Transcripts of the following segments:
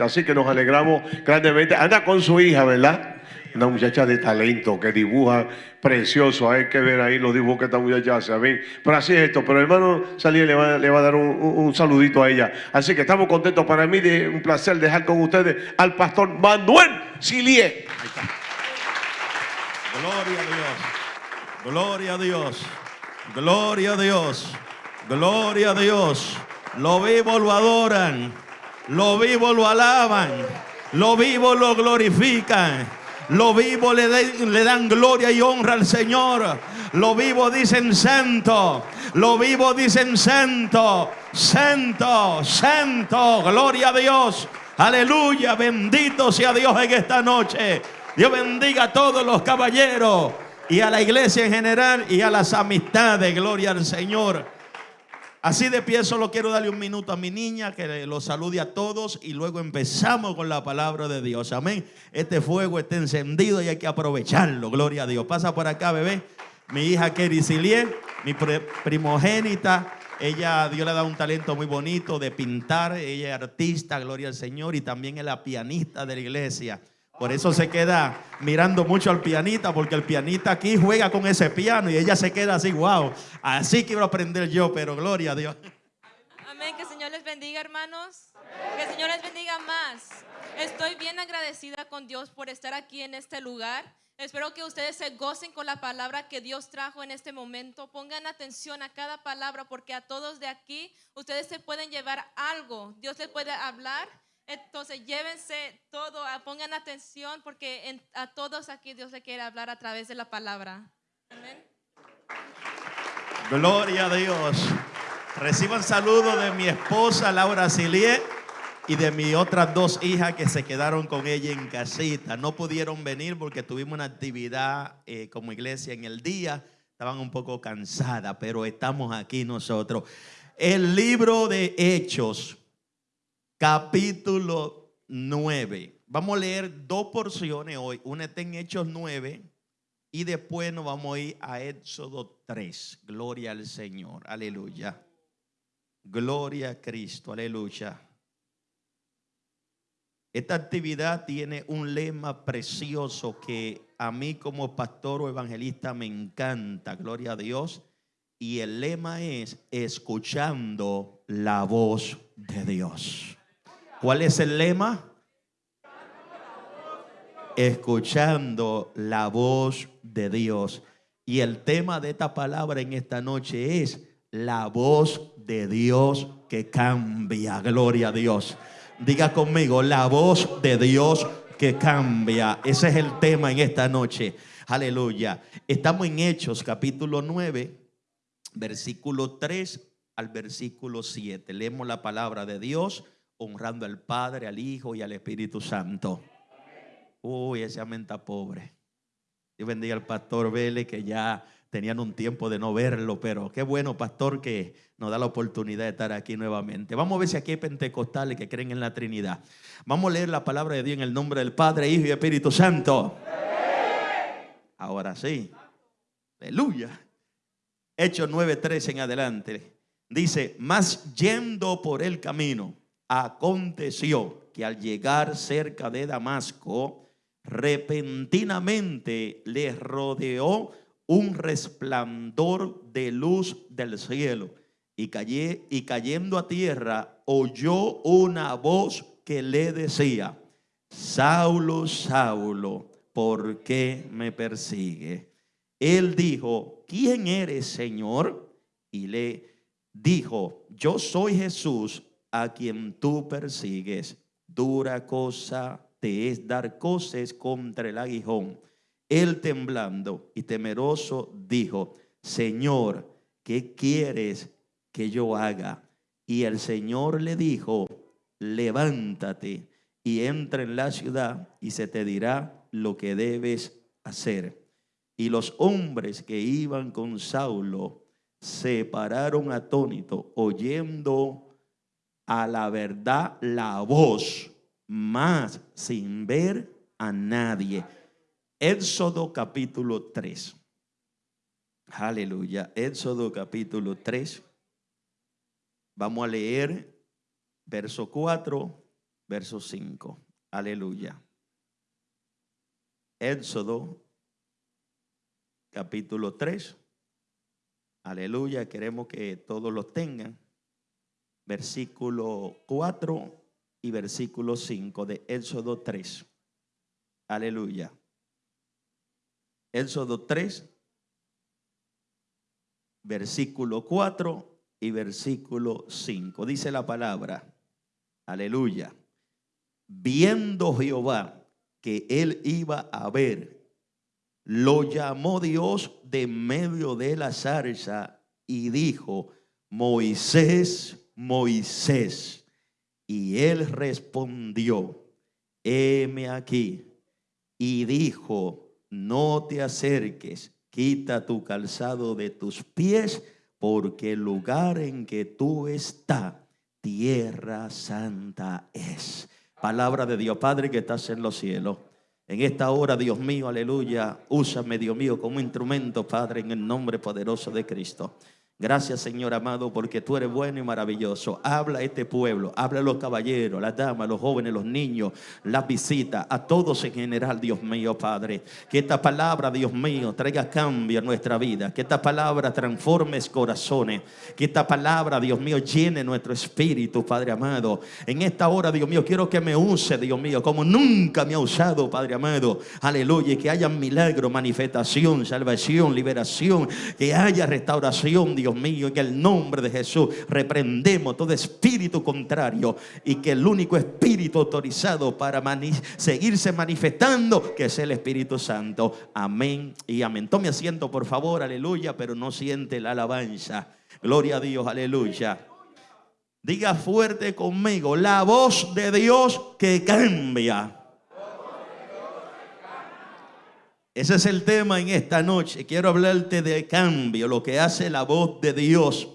Así que nos alegramos grandemente. Anda con su hija, ¿verdad? Una muchacha de talento que dibuja precioso. Hay que ver ahí los dibujos que esta muchacha hace. Pero así es esto. Pero hermano Salí le va, a dar un, saludito a ella. Así que estamos contentos. Para mí de un placer dejar con ustedes al pastor Manuel Silie. Gloria a Dios. Gloria a Dios. Gloria a Dios. Gloria a Dios. Lo vivo, lo adoran. Lo vivo lo alaban. Lo vivo lo glorifican. Lo vivo le, dan gloria y honra al Señor. Lo vivo dicen santo. Lo vivo dicen santo. Santo, santo. Gloria a Dios. Aleluya. Bendito sea Dios en esta noche. Dios bendiga a todos los caballeros y a la iglesia en general y a las amistades. Gloria al Señor. Así de pie solo quiero darle un minuto a mi niña que lo salude a todos y luego empezamos con la palabra de Dios. Amén. Este fuego está encendido y hay que aprovecharlo. Gloria a Dios. Pasa por acá, bebé. Mi hija Kerry Silier, mi primogénita. Ella, Dios le ha dado un talento muy bonito de pintar. Ella es artista, gloria al Señor, y también es la pianista de la iglesia. Por eso se queda mirando mucho al pianista, porque el pianista aquí juega con ese piano y ella se queda así, wow. Así quiero aprender yo, pero gloria a Dios. Amén, que el Señor les bendiga, hermanos. Que el Señor les bendiga más. Estoy bien agradecida con Dios por estar aquí en este lugar. Espero que ustedes se gocen con la palabra que Dios trajo en este momento. Pongan atención a cada palabra porque a todos de aquí ustedes se pueden llevar algo. Dios les puede hablar entonces llévense todo, ah, pongan atención porque a todos aquí Dios le quiere hablar a través de la palabra. Amén. Gloria a Dios. Reciban saludos de mi esposa Laura Silie y de mis otras dos hijas que se quedaron con ella en casita. No pudieron venir porque tuvimos una actividad eh, como iglesia en el día. Estaban un poco cansadas, pero estamos aquí nosotros. El libro de Hechos capítulo 9. Vamos a leer dos porciones hoy. Una está en Hechos 9 y después nos vamos a ir a Éxodo 3. Gloria al Señor. Aleluya. Gloria a Cristo. Aleluya. Esta actividad tiene un lema precioso que a mí como pastor o evangelista me encanta. Gloria a Dios. Y el lema es escuchando la voz de Dios. ¿Cuál es el lema? Escuchando la voz de Dios. Y el tema de esta palabra en esta noche es la voz de Dios que cambia. Gloria a Dios. Diga conmigo, la voz de Dios que cambia. Ese es el tema en esta noche. Aleluya. Estamos en Hechos capítulo 9, versículo 3 al versículo 7. Leemos la palabra de Dios honrando al Padre, al Hijo y al Espíritu Santo. Uy, ese amén pobre. Dios bendiga al pastor Vélez que ya tenían un tiempo de no verlo, pero qué bueno, pastor, que nos da la oportunidad de estar aquí nuevamente. Vamos a ver si aquí hay pentecostales que creen en la Trinidad. Vamos a leer la palabra de Dios en el nombre del Padre, Hijo y Espíritu Santo. Ahora sí. Aleluya. Hechos 9:13 en adelante. Dice, más yendo por el camino Aconteció que al llegar cerca de Damasco, repentinamente le rodeó un resplandor de luz del cielo y, callé, y cayendo a tierra oyó una voz que le decía, Saulo, Saulo, ¿por qué me persigue? Él dijo, ¿quién eres, Señor? Y le dijo, yo soy Jesús a quien tú persigues. Dura cosa te es dar cosas contra el aguijón. Él temblando y temeroso dijo, Señor, ¿qué quieres que yo haga? Y el Señor le dijo, levántate y entra en la ciudad y se te dirá lo que debes hacer. Y los hombres que iban con Saulo se pararon atónitos, oyendo a la verdad la voz, más sin ver a nadie. Éxodo capítulo 3. Aleluya. Éxodo capítulo 3. Vamos a leer verso 4 verso 5. Aleluya. Éxodo, capítulo 3. Aleluya, queremos que todos lo tengan. Versículo 4 y versículo 5 de Éxodo 3. Aleluya. Éxodo 3, versículo 4 y versículo 5. Dice la palabra, aleluya. Viendo Jehová que él iba a ver, lo llamó Dios de medio de la zarza y dijo, Moisés, Moisés. Y él respondió, heme aquí. Y dijo, no te acerques, quita tu calzado de tus pies, porque el lugar en que tú estás, tierra santa es. Palabra de Dios, Padre que estás en los cielos. En esta hora, Dios mío, aleluya, úsame, Dios mío, como instrumento, Padre, en el nombre poderoso de Cristo. Gracias, Señor amado, porque tú eres bueno y maravilloso. Habla a este pueblo, habla a los caballeros, las damas, los jóvenes, los niños, las visitas, a todos en general, Dios mío, Padre. Que esta palabra, Dios mío, traiga cambio a nuestra vida. Que esta palabra transforme corazones. Que esta palabra, Dios mío, llene nuestro espíritu, Padre amado. En esta hora, Dios mío, quiero que me use, Dios mío, como nunca me ha usado, Padre amado. Aleluya. Y que haya milagro, manifestación, salvación, liberación. Que haya restauración, Dios Dios mío, en el nombre de Jesús reprendemos todo espíritu contrario y que el único espíritu autorizado para seguirse manifestando, que es el Espíritu Santo. Amén y amén. Tome asiento, por favor, aleluya, pero no siente la alabanza. Gloria a Dios, aleluya. Diga fuerte conmigo, la voz de Dios que cambia. Ese es el tema en esta noche. Quiero hablarte de cambio, lo que hace la voz de Dios.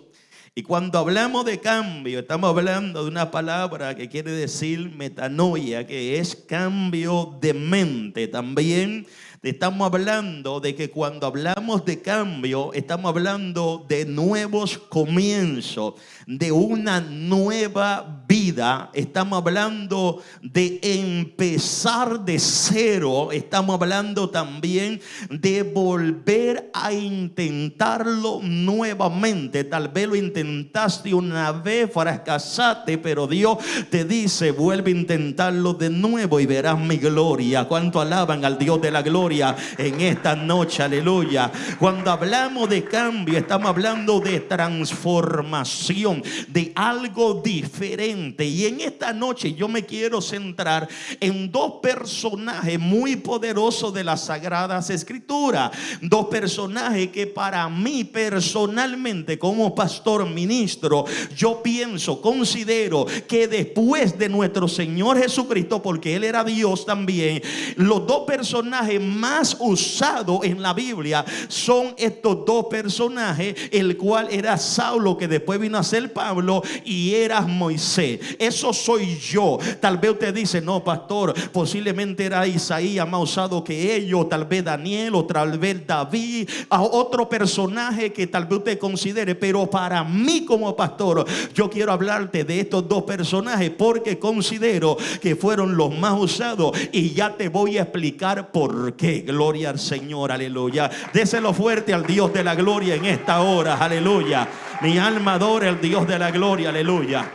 Y cuando hablamos de cambio, estamos hablando de una palabra que quiere decir metanoia, que es cambio de mente. También estamos hablando de que cuando hablamos de cambio, estamos hablando de nuevos comienzos, de una nueva vida. Estamos hablando de empezar de cero. Estamos hablando también de volver a intentarlo nuevamente. Tal vez lo intentaste una vez, fracasaste, pero Dios te dice, vuelve a intentarlo de nuevo y verás mi gloria. ¿Cuánto alaban al Dios de la gloria en esta noche? Aleluya. Cuando hablamos de cambio, estamos hablando de transformación de algo diferente. Y en esta noche yo me quiero centrar en dos personajes muy poderosos de las Sagradas Escrituras. Dos personajes que para mí personalmente como pastor ministro, yo pienso, considero que después de nuestro Señor Jesucristo, porque Él era Dios también, los dos personajes más usados en la Biblia son estos dos personajes, el cual era Saulo que después vino a ser Pablo y eras Moisés. Eso soy yo. Tal vez usted dice, no, pastor, posiblemente era Isaías más usado que ellos, tal vez Daniel o tal vez David, a otro personaje que tal vez usted considere, pero para mí como pastor, yo quiero hablarte de estos dos personajes porque considero que fueron los más usados y ya te voy a explicar por qué. Gloria al Señor, aleluya. Déselo fuerte al Dios de la gloria en esta hora, aleluya. Mi alma adora al Dios de la gloria, aleluya.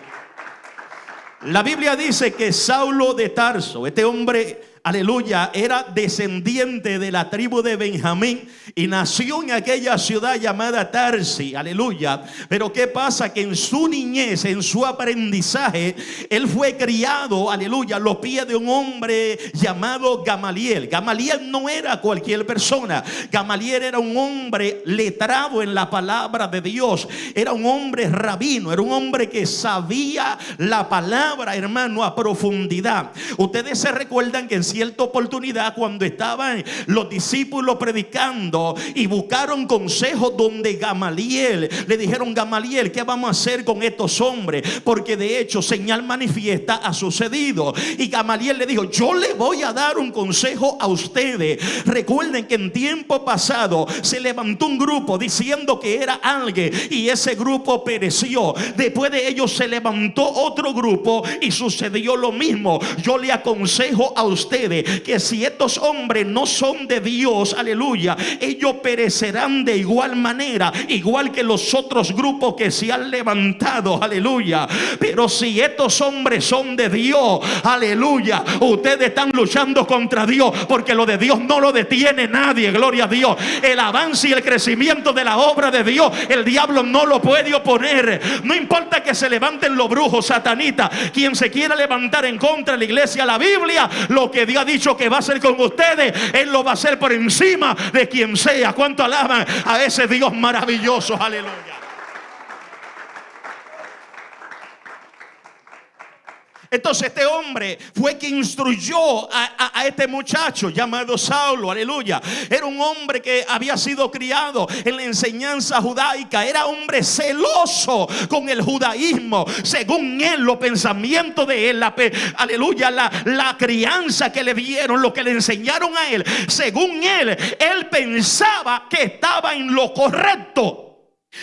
La Biblia dice que Saulo de Tarso, este hombre aleluya, era descendiente de la tribu de Benjamín y nació en aquella ciudad llamada Tarsi, aleluya. Pero ¿qué pasa? Que en su niñez, en su aprendizaje, él fue criado, aleluya, a los pies de un hombre llamado Gamaliel. Gamaliel no era cualquier persona, Gamaliel era un hombre letrado en la palabra de Dios, era un hombre rabino, era un hombre que sabía la palabra, hermano, a profundidad. Ustedes se recuerdan que en cierta oportunidad cuando estaban los discípulos predicando y buscaron consejo donde Gamaliel le dijeron Gamaliel, ¿qué vamos a hacer con estos hombres? Porque de hecho señal manifiesta ha sucedido. Y Gamaliel le dijo, yo le voy a dar un consejo a ustedes. Recuerden que en tiempo pasado se levantó un grupo diciendo que era alguien y ese grupo pereció. Después de ellos se levantó otro grupo y sucedió lo mismo. Yo le aconsejo a ustedes que si estos hombres no son de Dios, aleluya, ellos perecerán de igual manera, igual que los otros grupos que se han levantado, aleluya. Pero si estos hombres son de Dios, aleluya, ustedes están luchando contra Dios porque lo de Dios no lo detiene nadie, gloria a Dios. El avance y el crecimiento de la obra de Dios, el diablo no lo puede oponer. No importa que se levanten los brujos, satanitas, quien se quiera levantar en contra de la iglesia, la Biblia, lo que Dios ha dicho que va a hacer con ustedes, Él lo va a hacer por encima de quien sea. ¿Cuánto alaban a ese Dios maravilloso? Aleluya. Entonces este hombre fue quien instruyó a, este muchacho llamado Saulo, aleluya. Era un hombre que había sido criado en la enseñanza judaica. Era hombre celoso con el judaísmo. Según él, los pensamientos de él, aleluya, la, la crianza que le dieron, lo que le enseñaron a él. Según él, él pensaba que estaba en lo correcto.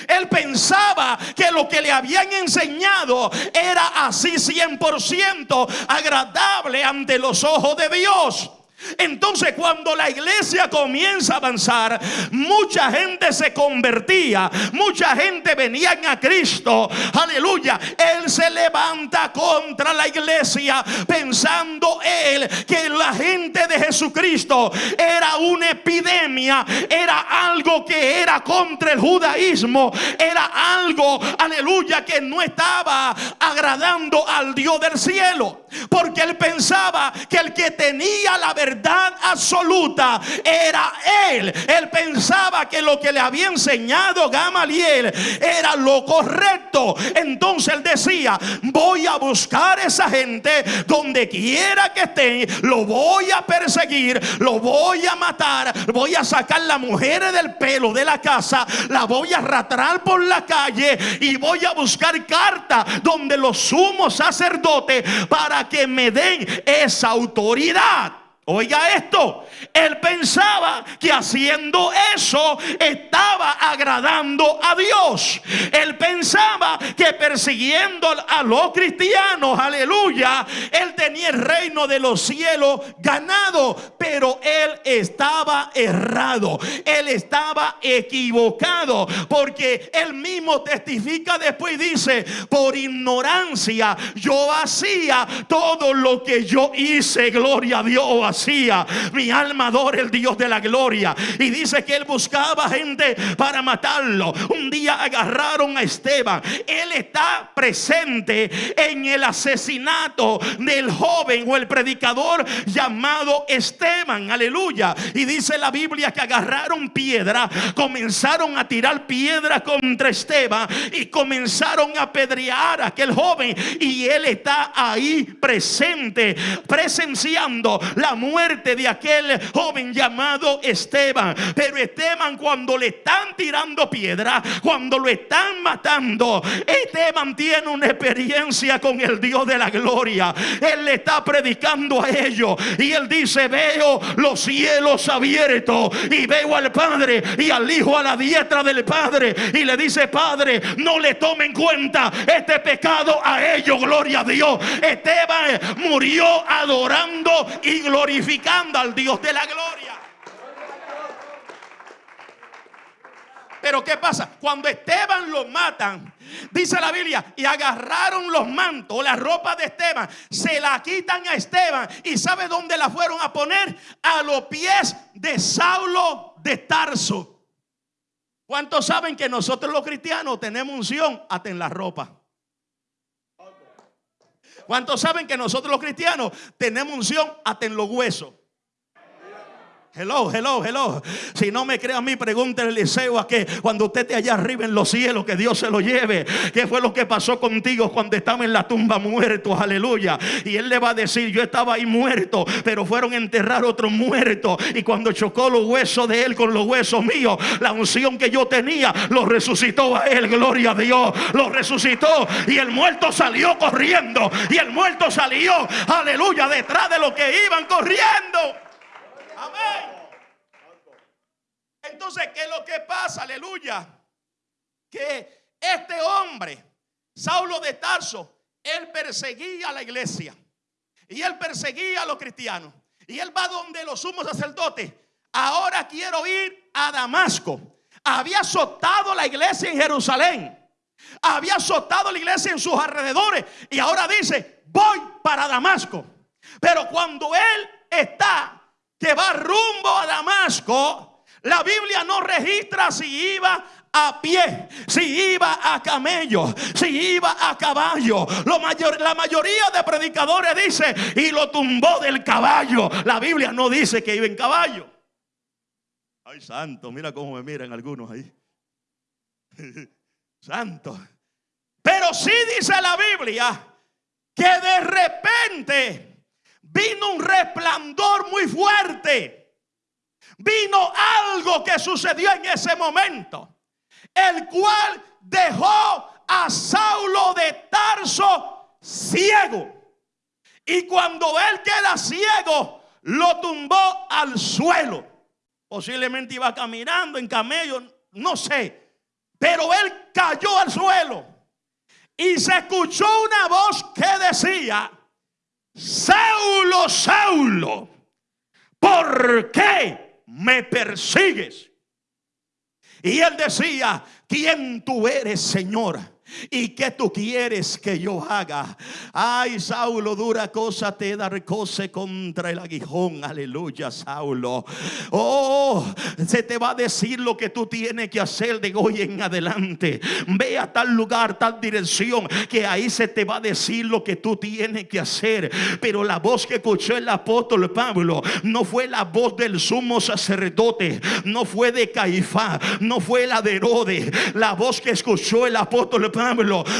Él pensaba que lo que le habían enseñado era así 100% agradable ante los ojos de Dios. Entonces cuando la iglesia comienza a avanzar, mucha gente se convertía, mucha gente venía a Cristo, aleluya. Él se levanta contra la iglesia pensando él que la gente de Jesucristo era una epidemia, era algo que era contra el judaísmo, era algo, aleluya, que no estaba agradando al Dios del cielo. Porque él pensaba que el que tenía la verdad absoluta era él. Él pensaba que lo que le había enseñado Gamaliel era lo correcto. Entonces él decía, voy a buscar a esa gente donde quiera que estén, lo voy a perseguir, lo voy a matar, voy a sacar la mujer del pelo de la casa, la voy a arrastrar por la calle y voy a buscar cartas donde los sumos sacerdotes para que me den esa autoridad. Oiga esto, él pensaba que haciendo eso estaba agradando a Dios. Él pensaba que persiguiendo a los cristianos, aleluya, él tenía el reino de los cielos ganado, pero él estaba errado, él estaba equivocado, porque él mismo testifica después y dice, por ignorancia yo hacía todo lo que yo hice, gloria a Dios mi alma adora el Dios de la gloria. Y dice que él buscaba gente para matarlo. Un día agarraron a Esteban. Él está presente en el asesinato del joven o el predicador llamado Esteban. Aleluya. Y dice la Biblia que agarraron piedra, comenzaron a tirar piedra contra Esteban y comenzaron a apedrear a aquel joven. Y él está ahí presente, presenciando la muerte de aquel joven llamado Esteban. Pero Esteban cuando le están tirando piedra, cuando lo están matando, Esteban tiene una experiencia con el Dios de la gloria. Él le está predicando a ellos y él dice, veo los cielos abiertos y veo al Padre y al Hijo a la diestra del Padre y le dice, Padre, no le tomen cuenta este pecado a ellos, gloria a Dios. Esteban murió adorando y glorificando al Dios de la gloria. Pero ¿qué pasa? Cuando Esteban lo matan, dice la Biblia, y agarraron los mantos, la ropa de Esteban, se la quitan a Esteban. ¿Y sabe dónde la fueron a poner? A los pies de Saulo de Tarso. ¿Cuántos saben que nosotros los cristianos tenemos unción hasta en la ropa? ¿Cuántos saben que nosotros los cristianos tenemos unción hasta en los huesos? Hello, hello, hello. Si no me cree a mí, pregúntele Eliseo a que cuando usted esté allá arriba en los cielos, que Dios se lo lleve. ¿Qué fue lo que pasó contigo cuando estaba en la tumba muerto? Aleluya. Y él le va a decir, yo estaba ahí muerto, pero fueron a enterrar otro muerto. Y cuando chocó los huesos de él con los huesos míos, la unción que yo tenía, lo resucitó a él. Gloria a Dios. Lo resucitó. Y el muerto salió corriendo. Y el muerto salió, aleluya, detrás de los que iban corriendo. Amén. Entonces, ¿qué es lo que pasa? Aleluya. Que este hombre, Saulo de Tarso, él perseguía a la iglesia. Y él perseguía a los cristianos. Y él va donde los sumos sacerdotes. Ahora quiero ir a Damasco. Había azotado la iglesia en Jerusalén. Había azotado la iglesia en sus alrededores. Y ahora dice, voy para Damasco. Pero cuando él está que va rumbo a Damasco, la Biblia no registra si iba a pie, si iba a camello, si iba a caballo. La mayoría de predicadores dice y lo tumbó del caballo. La Biblia no dice que iba en caballo. Ay, santo, mira cómo me miran algunos ahí. santo. Pero sí dice la Biblia que de repente vino un resplandor muy fuerte. Vino algo que sucedió en ese momento, el cual dejó a Saulo de Tarso ciego. Y cuando él queda ciego, lo tumbó al suelo. Posiblemente iba caminando en camello, no sé. Pero él cayó al suelo. Y se escuchó una voz que decía, Saulo, Saulo, ¿por qué me persigues? Y él decía, ¿quién tú eres, Señor? ¿Y qué tú quieres que yo haga? Ay, Saulo, dura cosa te da recoce contra el aguijón. Aleluya, Saulo. Oh, se te va a decir lo que tú tienes que hacer de hoy en adelante. Ve a tal lugar, tal dirección, que ahí se te va a decir lo que tú tienes que hacer. Pero la voz que escuchó el apóstol Pablo no fue la voz del sumo sacerdote, no fue de Caifás, no fue la de Herodes. La voz que escuchó el apóstol Pablo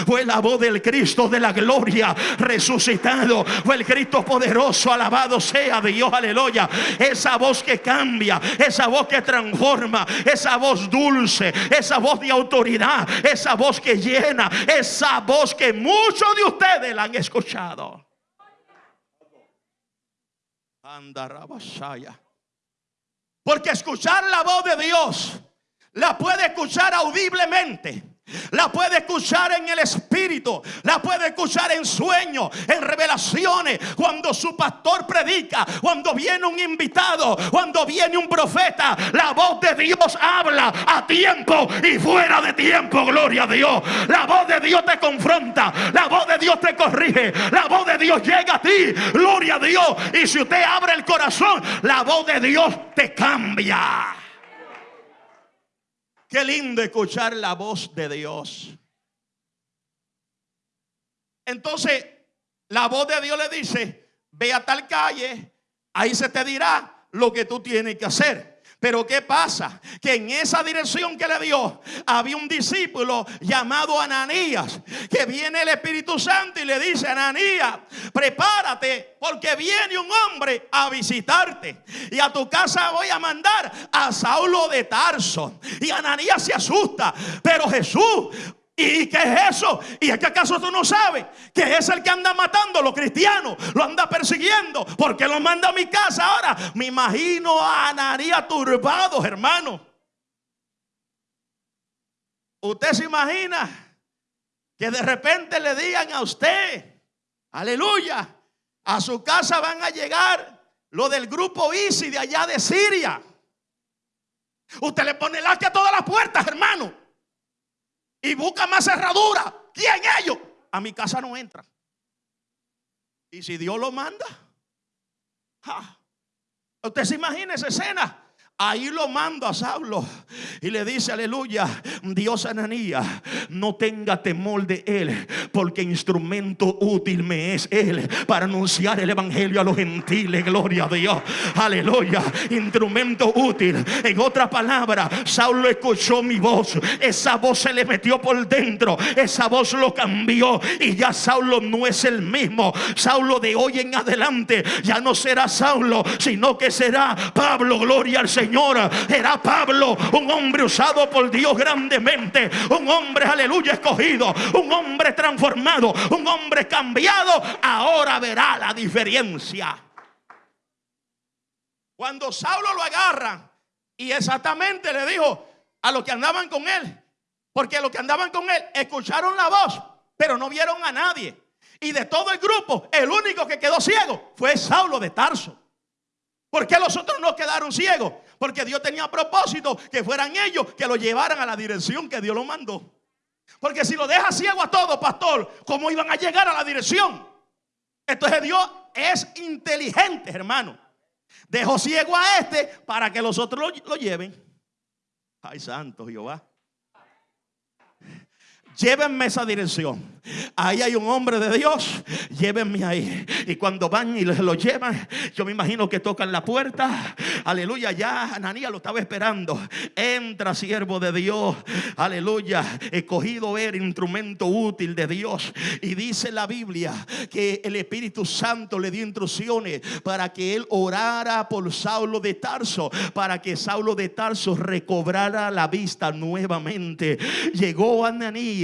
fue la voz del Cristo de la gloria resucitado. Fue el Cristo poderoso, alabado sea Dios, aleluya. Esa voz que cambia, esa voz que transforma, esa voz dulce, esa voz de autoridad, esa voz que llena, esa voz que muchos de ustedes la han escuchado. Porque escuchar la voz de Dios la puede escuchar audiblemente la puede escuchar en el espíritu, la puede escuchar en sueños, en revelaciones, cuando su pastor predica, cuando viene un invitado, cuando viene un profeta, la voz de Dios habla a tiempo y fuera de tiempo, gloria a Dios. La voz de Dios te confronta, la voz de Dios te corrige, la voz de Dios llega a ti, gloria a Dios. Y si usted abre el corazón, la voz de Dios te cambia. Qué lindo escuchar la voz de Dios. Entonces, la voz de Dios le dice, ve a tal calle, ahí se te dirá lo que tú tienes que hacer. Pero ¿qué pasa? Que en esa dirección que le dio había un discípulo llamado Ananías, que viene el Espíritu Santo y le dice, Ananías, prepárate porque viene un hombre a visitarte. Y a tu casa voy a mandar a Saulo de Tarso. Y Ananías se asusta, pero Jesús ¿Y qué es eso? ¿Y es que acaso tú no sabes que es el que anda matando a los cristianos? Lo anda persiguiendo. porque lo manda a mi casa ahora? Me imagino a Anaría turbado, hermano. Usted se imagina que de repente le digan a usted, aleluya, a su casa van a llegar lo del grupo ISI de allá de Siria. Usted le pone el a todas las puertas, hermano y busca más cerradura. ¿Quién ellos? A mi casa no entra. Y si Dios lo manda, usted se imagina esa escena. Ahí lo mando a Saulo y le dice, aleluya, Dios Ananías, no tenga temor de él, porque instrumento útil me es él para anunciar el evangelio a los gentiles, gloria a Dios, aleluya, instrumento útil. En otra palabra, Saulo escuchó mi voz, esa voz se le metió por dentro, esa voz lo cambió y ya Saulo no es el mismo. Saulo de hoy en adelante ya no será Saulo, sino que será Pablo, gloria al Señor. Era Pablo, un hombre usado por Dios grandemente, un hombre, aleluya, escogido, un hombre transformado, un hombre cambiado. Ahora verá la diferencia. Cuando Saulo lo agarra y exactamente le dijo a los que andaban con él, porque los que andaban con él escucharon la voz, pero no vieron a nadie. Y de todo el grupo, el único que quedó ciego fue Saulo de Tarso. ¿Por qué los otros no quedaron ciegos? Porque Dios tenía propósito que fueran ellos que lo llevaran a la dirección que Dios lo mandó. Porque si lo deja ciego a todo, pastor, ¿cómo iban a llegar a la dirección? Entonces Dios es inteligente, hermano. Dejó ciego a este para que los otros lo, lo lleven. Ay, santo Jehová. Llévenme esa dirección. Ahí hay un hombre de Dios. Llévenme ahí. Y cuando van y lo llevan, yo me imagino que tocan la puerta. Aleluya. Ya Ananías lo estaba esperando. Entra, siervo de Dios. Aleluya. Escogido ver instrumento útil de Dios. Y dice la Biblia que el Espíritu Santo le dio instrucciones para que él orara por Saulo de Tarso. Para que Saulo de Tarso recobrara la vista nuevamente. Llegó Ananías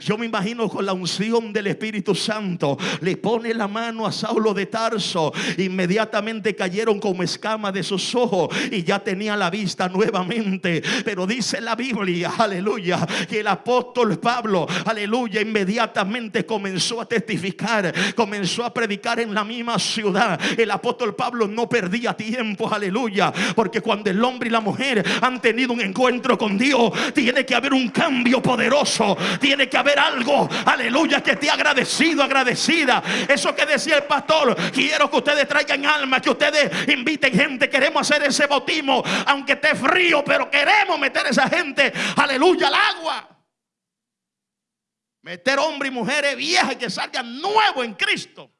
yo me imagino con la unción del Espíritu Santo, le pone la mano a Saulo de Tarso. Inmediatamente cayeron como escamas de sus ojos y ya tenía la vista nuevamente. Pero dice la Biblia, aleluya, que el apóstol Pablo, aleluya, inmediatamente comenzó a testificar, comenzó a predicar en la misma ciudad. El apóstol Pablo no perdía tiempo, aleluya, porque cuando el hombre y la mujer han tenido un encuentro con Dios, tiene que haber un cambio poderoso tiene que haber algo, aleluya, que esté agradecido, agradecida. Eso que decía el pastor, quiero que ustedes traigan alma, que ustedes inviten gente, queremos hacer ese bautismo, aunque esté frío, pero queremos meter a esa gente, aleluya, al agua. Meter hombres y mujeres viejas que salgan nuevos en Cristo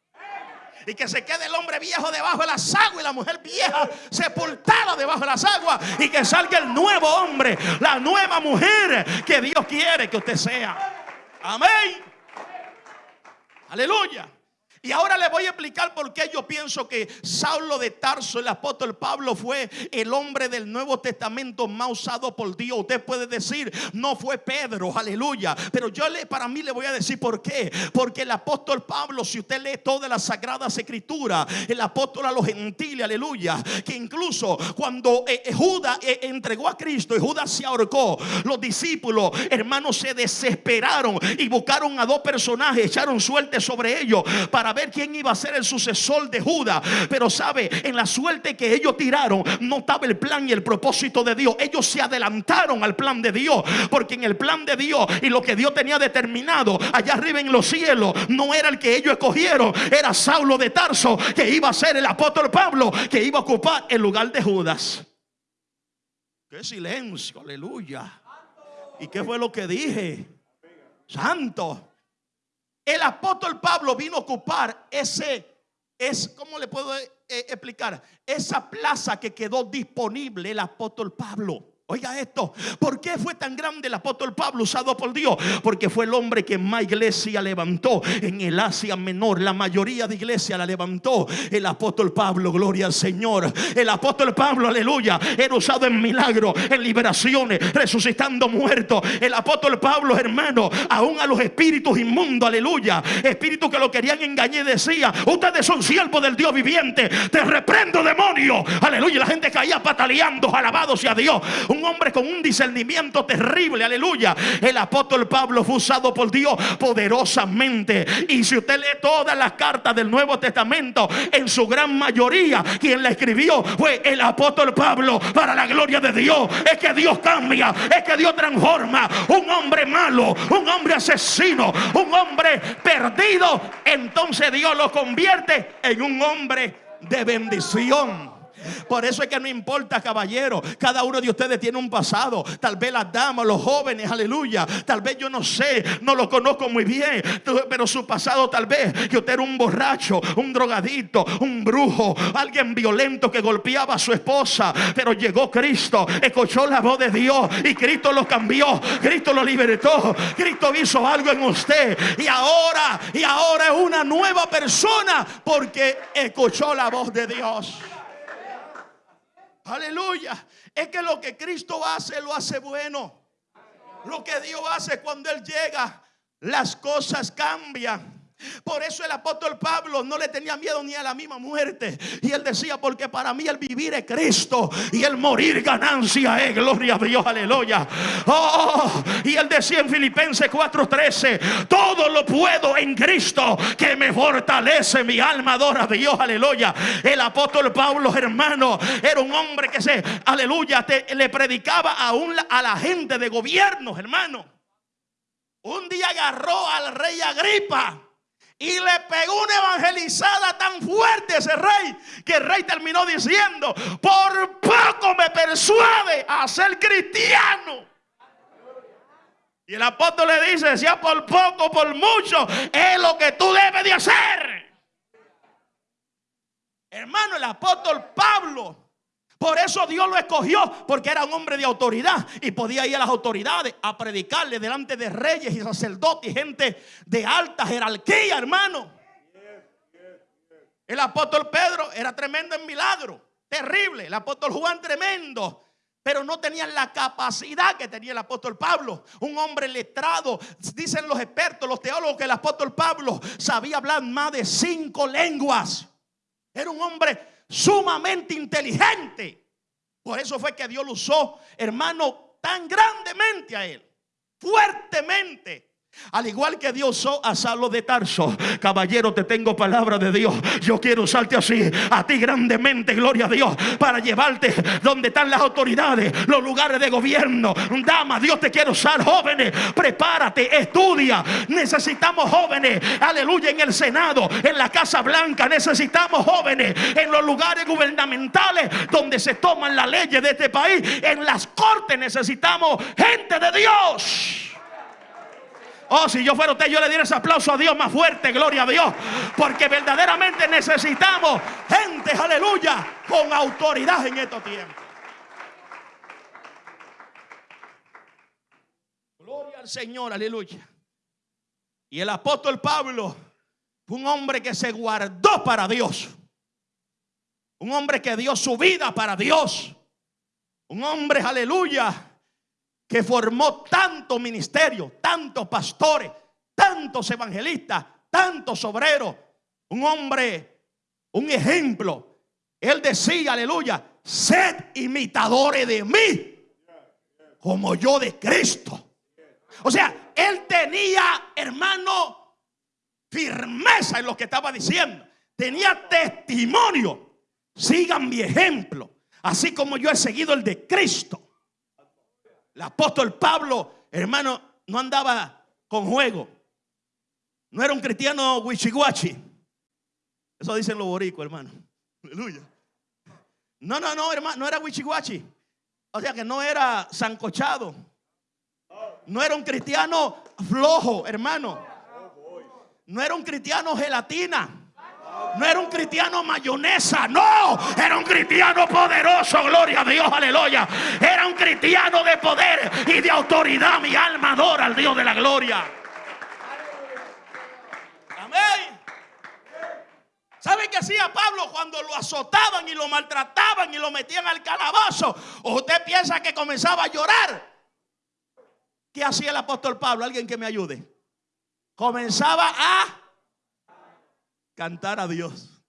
y que se quede el hombre viejo debajo de las aguas y la mujer vieja sepultada debajo de las aguas y que salga el nuevo hombre, la nueva mujer que Dios quiere que usted sea. Amén. Aleluya. Y ahora le voy a explicar por qué yo pienso que Saulo de Tarso, el apóstol Pablo, fue el hombre del Nuevo Testamento más usado por Dios. Usted puede decir, no fue Pedro, aleluya. Pero yo le, para mí le voy a decir por qué. Porque el apóstol Pablo, si usted lee todas las sagradas escrituras, el apóstol a los gentiles, aleluya, que incluso cuando eh, eh, Judas eh, entregó a Cristo y Judas se ahorcó, los discípulos, hermanos, se desesperaron y buscaron a dos personajes, echaron suerte sobre ellos para ver quién iba a ser el sucesor de Judas. Pero sabe, en la suerte que ellos tiraron, no estaba el plan y el propósito de Dios. Ellos se adelantaron al plan de Dios. Porque en el plan de Dios y lo que Dios tenía determinado allá arriba en los cielos, no era el que ellos escogieron, era Saulo de Tarso, que iba a ser el apóstol Pablo, que iba a ocupar el lugar de Judas. Qué silencio, aleluya. ¿Y qué fue lo que dije? Santo. El apóstol Pablo vino a ocupar ese, es, ¿cómo le puedo eh, explicar? Esa plaza que quedó disponible el apóstol Pablo. Oiga esto, ¿por qué fue tan grande el apóstol Pablo usado por Dios? Porque fue el hombre que más iglesia levantó en el Asia Menor. La mayoría de iglesia la levantó el apóstol Pablo, gloria al Señor. El apóstol Pablo, aleluya, era usado en milagros, en liberaciones, resucitando muertos. El apóstol Pablo, hermano, aún a los espíritus inmundos, aleluya, espíritus que lo querían engañar, decía, ustedes son siervos del Dios viviente, te reprendo demonio. Aleluya, la gente caía pataleando, alabado sea Dios un hombre con un discernimiento terrible, aleluya. El apóstol Pablo fue usado por Dios poderosamente. Y si usted lee todas las cartas del Nuevo Testamento, en su gran mayoría, quien la escribió fue el apóstol Pablo para la gloria de Dios. Es que Dios cambia, es que Dios transforma un hombre malo, un hombre asesino, un hombre perdido. Entonces Dios lo convierte en un hombre de bendición. Por eso es que no importa, caballero. Cada uno de ustedes tiene un pasado. Tal vez las damas, los jóvenes, aleluya. Tal vez yo no sé, no lo conozco muy bien. Pero su pasado tal vez que usted era un borracho, un drogadito, un brujo, alguien violento que golpeaba a su esposa. Pero llegó Cristo, escuchó la voz de Dios y Cristo lo cambió. Cristo lo libertó. Cristo hizo algo en usted. Y ahora, y ahora es una nueva persona porque escuchó la voz de Dios. Aleluya. Es que lo que Cristo hace, lo hace bueno. Lo que Dios hace cuando Él llega, las cosas cambian. Por eso el apóstol Pablo no le tenía miedo ni a la misma muerte. Y él decía, porque para mí el vivir es Cristo y el morir ganancia es gloria a Dios, aleluya. Oh, y él decía en Filipenses 4:13, todo lo puedo en Cristo que me fortalece, mi alma adora a Dios, aleluya. El apóstol Pablo, hermano, era un hombre que se, aleluya, le predicaba a, a la gente de gobierno, hermano. Un día agarró al rey Agripa y le pegó una evangelizada tan fuerte a ese rey que el rey terminó diciendo, por poco me persuade a ser cristiano. Y el apóstol le dice, sea por poco, por mucho, es lo que tú debes de hacer. Hermano, el apóstol Pablo por eso Dios lo escogió, porque era un hombre de autoridad y podía ir a las autoridades a predicarle delante de reyes y sacerdotes y gente de alta jerarquía, hermano. El apóstol Pedro era tremendo en milagro, terrible. El apóstol Juan tremendo. Pero no tenían la capacidad que tenía el apóstol Pablo. Un hombre letrado. Dicen los expertos, los teólogos, que el apóstol Pablo sabía hablar más de cinco lenguas. Era un hombre sumamente inteligente. Por eso fue que Dios lo usó, hermano, tan grandemente a él, fuertemente. Al igual que Dios usó a Saulo de Tarso, caballero, te tengo palabra de Dios. Yo quiero usarte así, a ti grandemente, gloria a Dios, para llevarte donde están las autoridades, los lugares de gobierno. Dama, Dios te quiere usar, jóvenes. Prepárate, estudia. Necesitamos jóvenes, aleluya, en el Senado, en la Casa Blanca. Necesitamos jóvenes en los lugares gubernamentales donde se toman las leyes de este país. En las cortes necesitamos gente de Dios. Oh, si yo fuera usted, yo le diera ese aplauso a Dios más fuerte, gloria a Dios. Porque verdaderamente necesitamos gente, aleluya, con autoridad en estos tiempos. Gloria al Señor, aleluya. Y el apóstol Pablo fue un hombre que se guardó para Dios. Un hombre que dio su vida para Dios. Un hombre, aleluya, que formó tanto ministerio, tantos pastores, tantos evangelistas, tantos obreros. Un hombre, un ejemplo. Él decía, aleluya, sed imitadores de mí, como yo de Cristo. O sea, él tenía, hermano, firmeza en lo que estaba diciendo. Tenía testimonio. Sigan mi ejemplo, así como yo he seguido el de Cristo. El apóstol Pablo, hermano, no andaba con juego. No era un cristiano wichiguachi. Eso dicen los boricos, hermano. Aleluya. No, no, no, hermano, no era wichiguachi. O sea que no era zancochado. No era un cristiano flojo, hermano. No era un cristiano gelatina. No era un cristiano mayonesa, no. Era un cristiano poderoso, gloria a Dios, aleluya. Era un cristiano de poder y de autoridad. Mi alma adora al Dios de la gloria. Amén. ¿Sabe qué hacía Pablo cuando lo azotaban y lo maltrataban y lo metían al calabozo? ¿O usted piensa que comenzaba a llorar? ¿Qué hacía el apóstol Pablo? Alguien que me ayude. Comenzaba a cantar a Dios.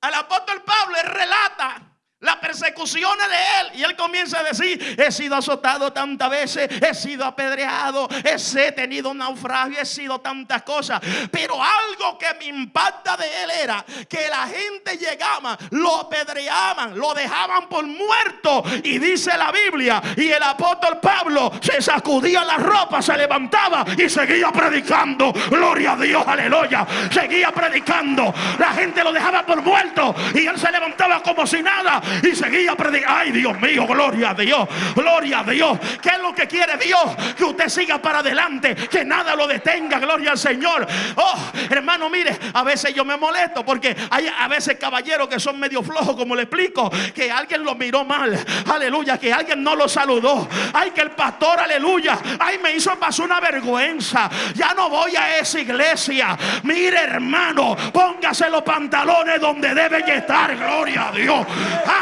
Al apóstol Pablo relata la persecuciones de él. Y él comienza a decir, he sido azotado tantas veces, he sido apedreado, he tenido naufragio, he sido tantas cosas. Pero algo que me impacta de él era que la gente llegaba, lo apedreaban, lo dejaban por muerto. Y dice la Biblia, y el apóstol Pablo se sacudía la ropa, se levantaba y seguía predicando. Gloria a Dios, aleluya. Seguía predicando. La gente lo dejaba por muerto y él se levantaba como si nada y seguía predicando. Ay, Dios mío, gloria a Dios, gloria a Dios. ¿Qué es lo que quiere Dios? Que usted siga para adelante, que nada lo detenga, gloria al Señor. Oh, hermano, mire, a veces yo me molesto porque hay a veces caballeros que son medio flojos, como le explico, que alguien lo miró mal, aleluya, que alguien no lo saludó. Ay, que el pastor, aleluya, ay, me hizo pasar una vergüenza. Ya no voy a esa iglesia. Mire, hermano, póngase los pantalones donde deben estar, gloria a Dios. Kima,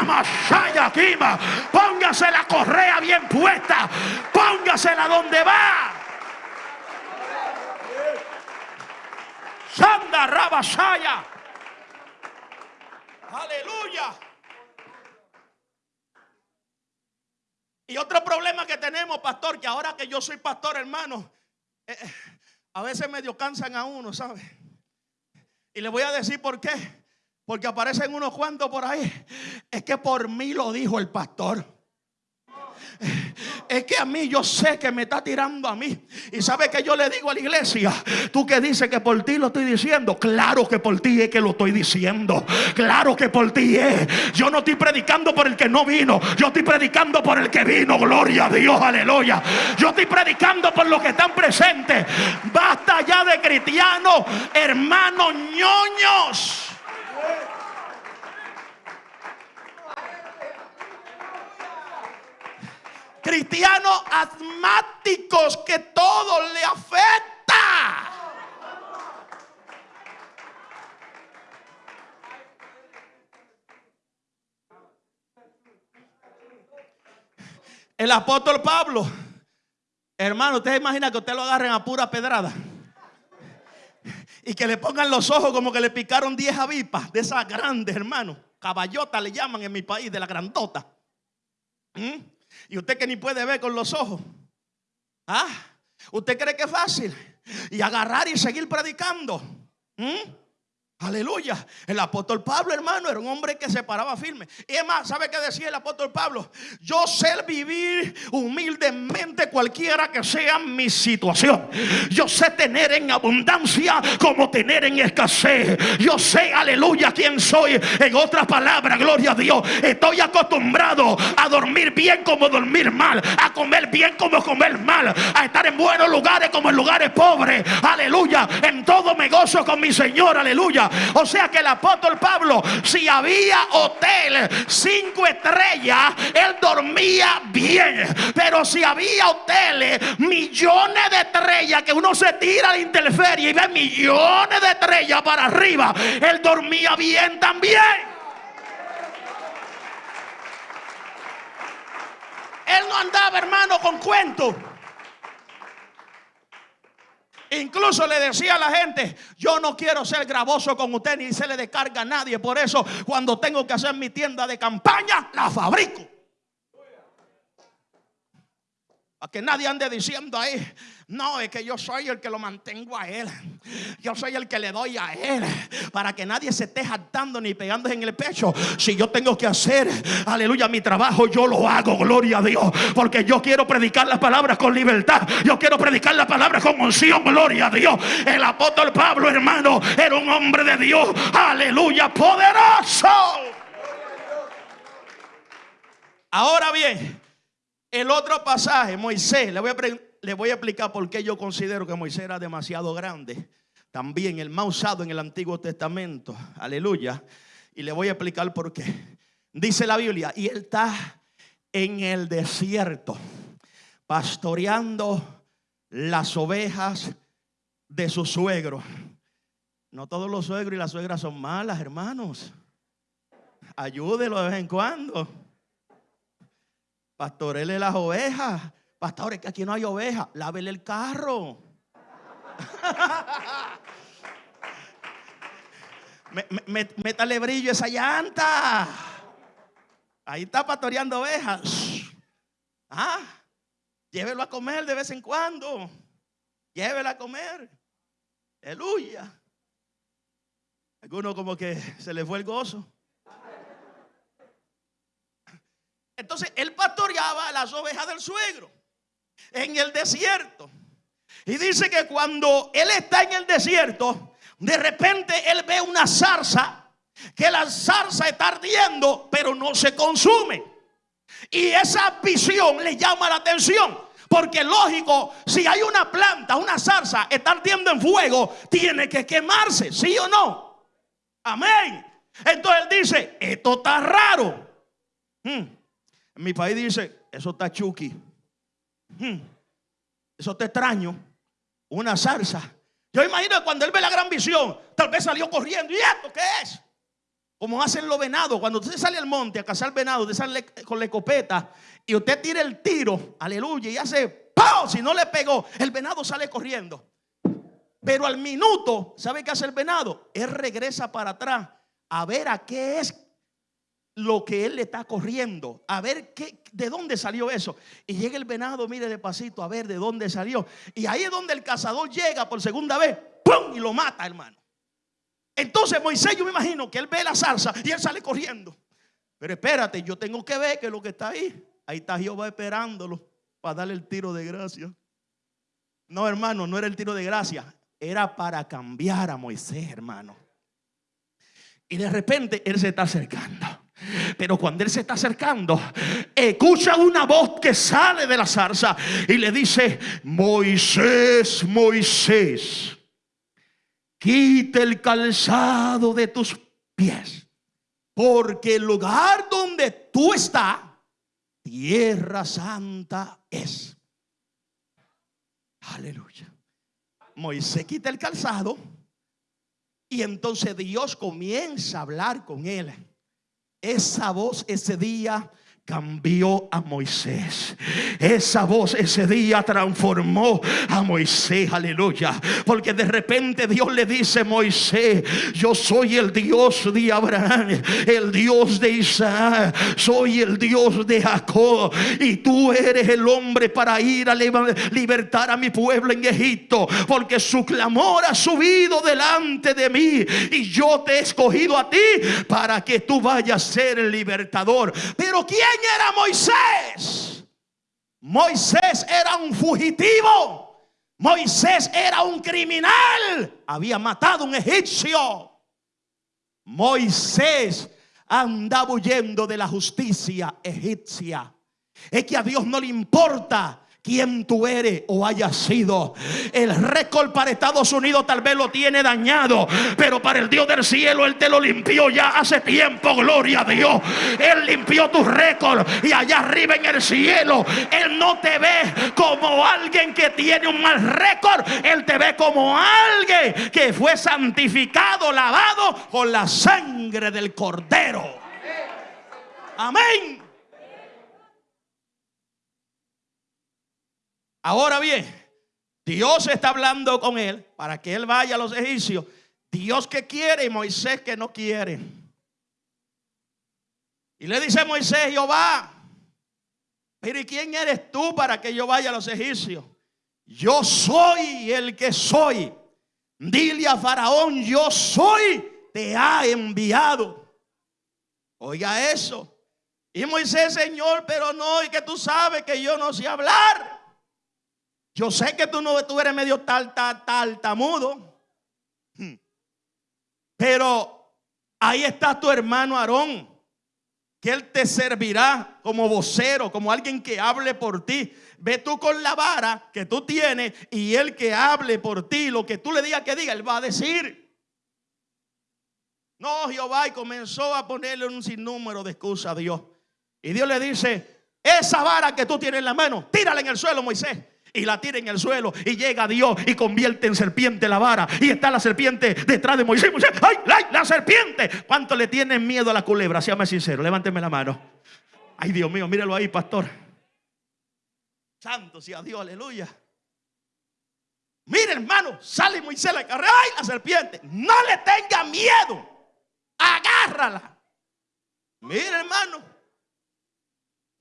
póngase la correa bien puesta, póngasela donde va. Sanda Rabasaya. Aleluya. Y otro problema que tenemos, pastor, que ahora que yo soy pastor, hermano, eh, eh, a veces medio cansan a uno, ¿sabe? Y le voy a decir por qué. Porque aparecen unos cuantos por ahí. Es que por mí lo dijo el pastor. Es que a mí yo sé que me está tirando a mí. Y sabe que yo le digo a la iglesia, tú que dices que por ti lo estoy diciendo, claro que por ti es que lo estoy diciendo. Claro que por ti es. Yo no estoy predicando por el que no vino, yo estoy predicando por el que vino. Gloria a Dios, aleluya. Yo estoy predicando por los que están presentes. Basta ya de cristianos, hermanos ñoños. Cristianos asmáticos que todo le afecta. El apóstol Pablo, hermano, usted imagina que usted lo agarren a pura pedrada y que le pongan los ojos como que le picaron 10 avispas de esas grandes, hermano. Caballota le llaman en mi país, de la grandota. ¿Mm? Y usted que ni puede ver con los ojos. ¿Ah? ¿Usted cree que es fácil? Y agarrar y seguir predicando. ¿Mm? Aleluya. El apóstol Pablo, hermano, era un hombre que se paraba firme. Y es más, ¿sabe qué decía el apóstol Pablo? Yo sé vivir humildemente cualquiera que sea mi situación. Yo sé tener en abundancia como tener en escasez. Yo sé, aleluya, quién soy. En otras palabras, gloria a Dios. Estoy acostumbrado a dormir bien como dormir mal. A comer bien como comer mal. A estar en buenos lugares como en lugares pobres. Aleluya. En todo me gozo con mi Señor. Aleluya. O sea que el apóstol Pablo, si había hotel cinco estrellas, él dormía bien. Pero si había hoteles, millones de estrellas, que uno se tira a la interferia y ve millones de estrellas para arriba, él dormía bien también. Él no andaba, hermano, con cuentos. Incluso le decía a la gente, yo no quiero ser gravoso con usted ni se le descarga a nadie. Por eso cuando tengo que hacer mi tienda de campaña, la fabrico. Para que nadie ande diciendo ahí, no, es que yo soy el que lo mantengo a él. Yo soy el que le doy a él. Para que nadie se esté jactando ni pegándose en el pecho. Si yo tengo que hacer, aleluya, mi trabajo, yo lo hago, gloria a Dios. Porque yo quiero predicar las palabras con libertad. Yo quiero predicar las palabras con unción, gloria a Dios. El apóstol Pablo, hermano, era un hombre de Dios. Aleluya, poderoso. Ahora bien. El otro pasaje, Moisés, le voy, a explicar por qué yo considero que Moisés era demasiado grande. También el más usado en el Antiguo Testamento. Aleluya. Y le voy a explicar por qué. Dice la Biblia, y él está en el desierto, pastoreando las ovejas de su suegro. No todos los suegros y las suegras son malas, hermanos. Ayúdelo de vez en cuando. Pastorele las ovejas. Pastores, que aquí no hay ovejas. Lávele el carro. métale brillo esa llanta. Ahí está pastoreando ovejas. Ah, llévelo a comer de vez en cuando. Llévelo a comer. Aleluya. Alguno como que se le fue el gozo. Entonces él pastoreaba las ovejas del suegro en el desierto. Y dice que cuando él está en el desierto, de repente él ve una zarza, que la zarza está ardiendo, pero no se consume. Y esa visión le llama la atención. Porque lógico, si hay una planta, una zarza, está ardiendo en fuego, tiene que quemarse, ¿sí o no? Amén. Entonces él dice, esto está raro. Hmm. Mi país dice, eso está chuki. Hmm. Eso está extraño. Una zarza. Yo imagino que cuando él ve la gran visión, tal vez salió corriendo. ¿Y esto qué es? Como hacen los venados. Cuando usted sale al monte a cazar venado, usted sale con la escopeta y usted tira el tiro, aleluya, y hace ¡pau! Si no le pegó, el venado sale corriendo. Pero al minuto, ¿sabe qué hace el venado? Él regresa para atrás a ver a qué es lo que él le está corriendo, a ver qué, de dónde salió eso. Y llega el venado, mire despacito, a ver de dónde salió. Y ahí es donde el cazador llega por segunda vez, ¡pum! Y lo mata, hermano. Entonces Moisés, yo me imagino que él ve la salsa y él sale corriendo. Pero espérate, yo tengo que ver que lo que está ahí, ahí está Jehová esperándolo para darle el tiro de gracia. No, hermano, no era el tiro de gracia, era para cambiar a Moisés, hermano. Y de repente él se está acercando. Pero cuando él se está acercando, escucha una voz que sale de la zarza y le dice, Moisés, Moisés, quita el calzado de tus pies, porque el lugar donde tú estás, tierra santa es. Aleluya. Moisés quita el calzado y entonces Dios comienza a hablar con él. Esa voz ese día cambió a Moisés. Esa voz ese día transformó a Moisés, aleluya. Porque de repente Dios le dice, Moisés, yo soy el Dios de Abraham, el Dios de Isaac, soy el Dios de Jacob. Y tú eres el hombre para ir a libertar a mi pueblo en Egipto. Porque su clamor ha subido delante de mí. Y yo te he escogido a ti para que tú vayas a ser el libertador. Pero ¿quién era Moisés? Moisés era un fugitivo. Moisés era un criminal. Había matado a un egipcio. Moisés andaba huyendo de la justicia egipcia. Es que a Dios no le importa quién tú eres o hayas sido. El récord para Estados Unidos tal vez lo tiene dañado, pero para el Dios del cielo Él te lo limpió ya hace tiempo, gloria a Dios. Él limpió tu récord y allá arriba en el cielo, Él no te ve como alguien que tiene un mal récord, Él te ve como alguien que fue santificado, lavado con la sangre del cordero. Amén. Ahora bien, Dios está hablando con él para que él vaya a los egipcios. Dios que quiere y Moisés que no quiere. Y le dice Moisés, Jehová, pero ¿y quién eres tú para que yo vaya a los egipcios? Yo soy el que soy. Dile a Faraón, yo soy, te ha enviado. Oiga eso. Y Moisés, Señor, pero no, y que tú sabes que yo no sé hablar. Yo sé que tú no tú eres medio tal, tal, tal, tamudo. Hmm. Pero ahí está tu hermano Aarón, que él te servirá como vocero, como alguien que hable por ti. Ve tú con la vara que tú tienes y él que hable por ti, lo que tú le digas que diga, él va a decir. No, Jehová y comenzó a ponerle un sinnúmero de excusas a Dios. Y Dios le dice, esa vara que tú tienes en la mano, tírala en el suelo, Moisés y la tira en el suelo y llega Dios y convierte en serpiente la vara y está la serpiente detrás de Moisés. ¡ay, la serpiente! ¿Cuánto le tienen miedo a la culebra? Séame sincero, levánteme la mano. Ay, Dios mío, míralo ahí, pastor. Santo sea Dios, aleluya. Mire, hermano, sale Moisés la carrera. ¡Ay, la serpiente! No le tenga miedo. Agárrala. Mire, hermano.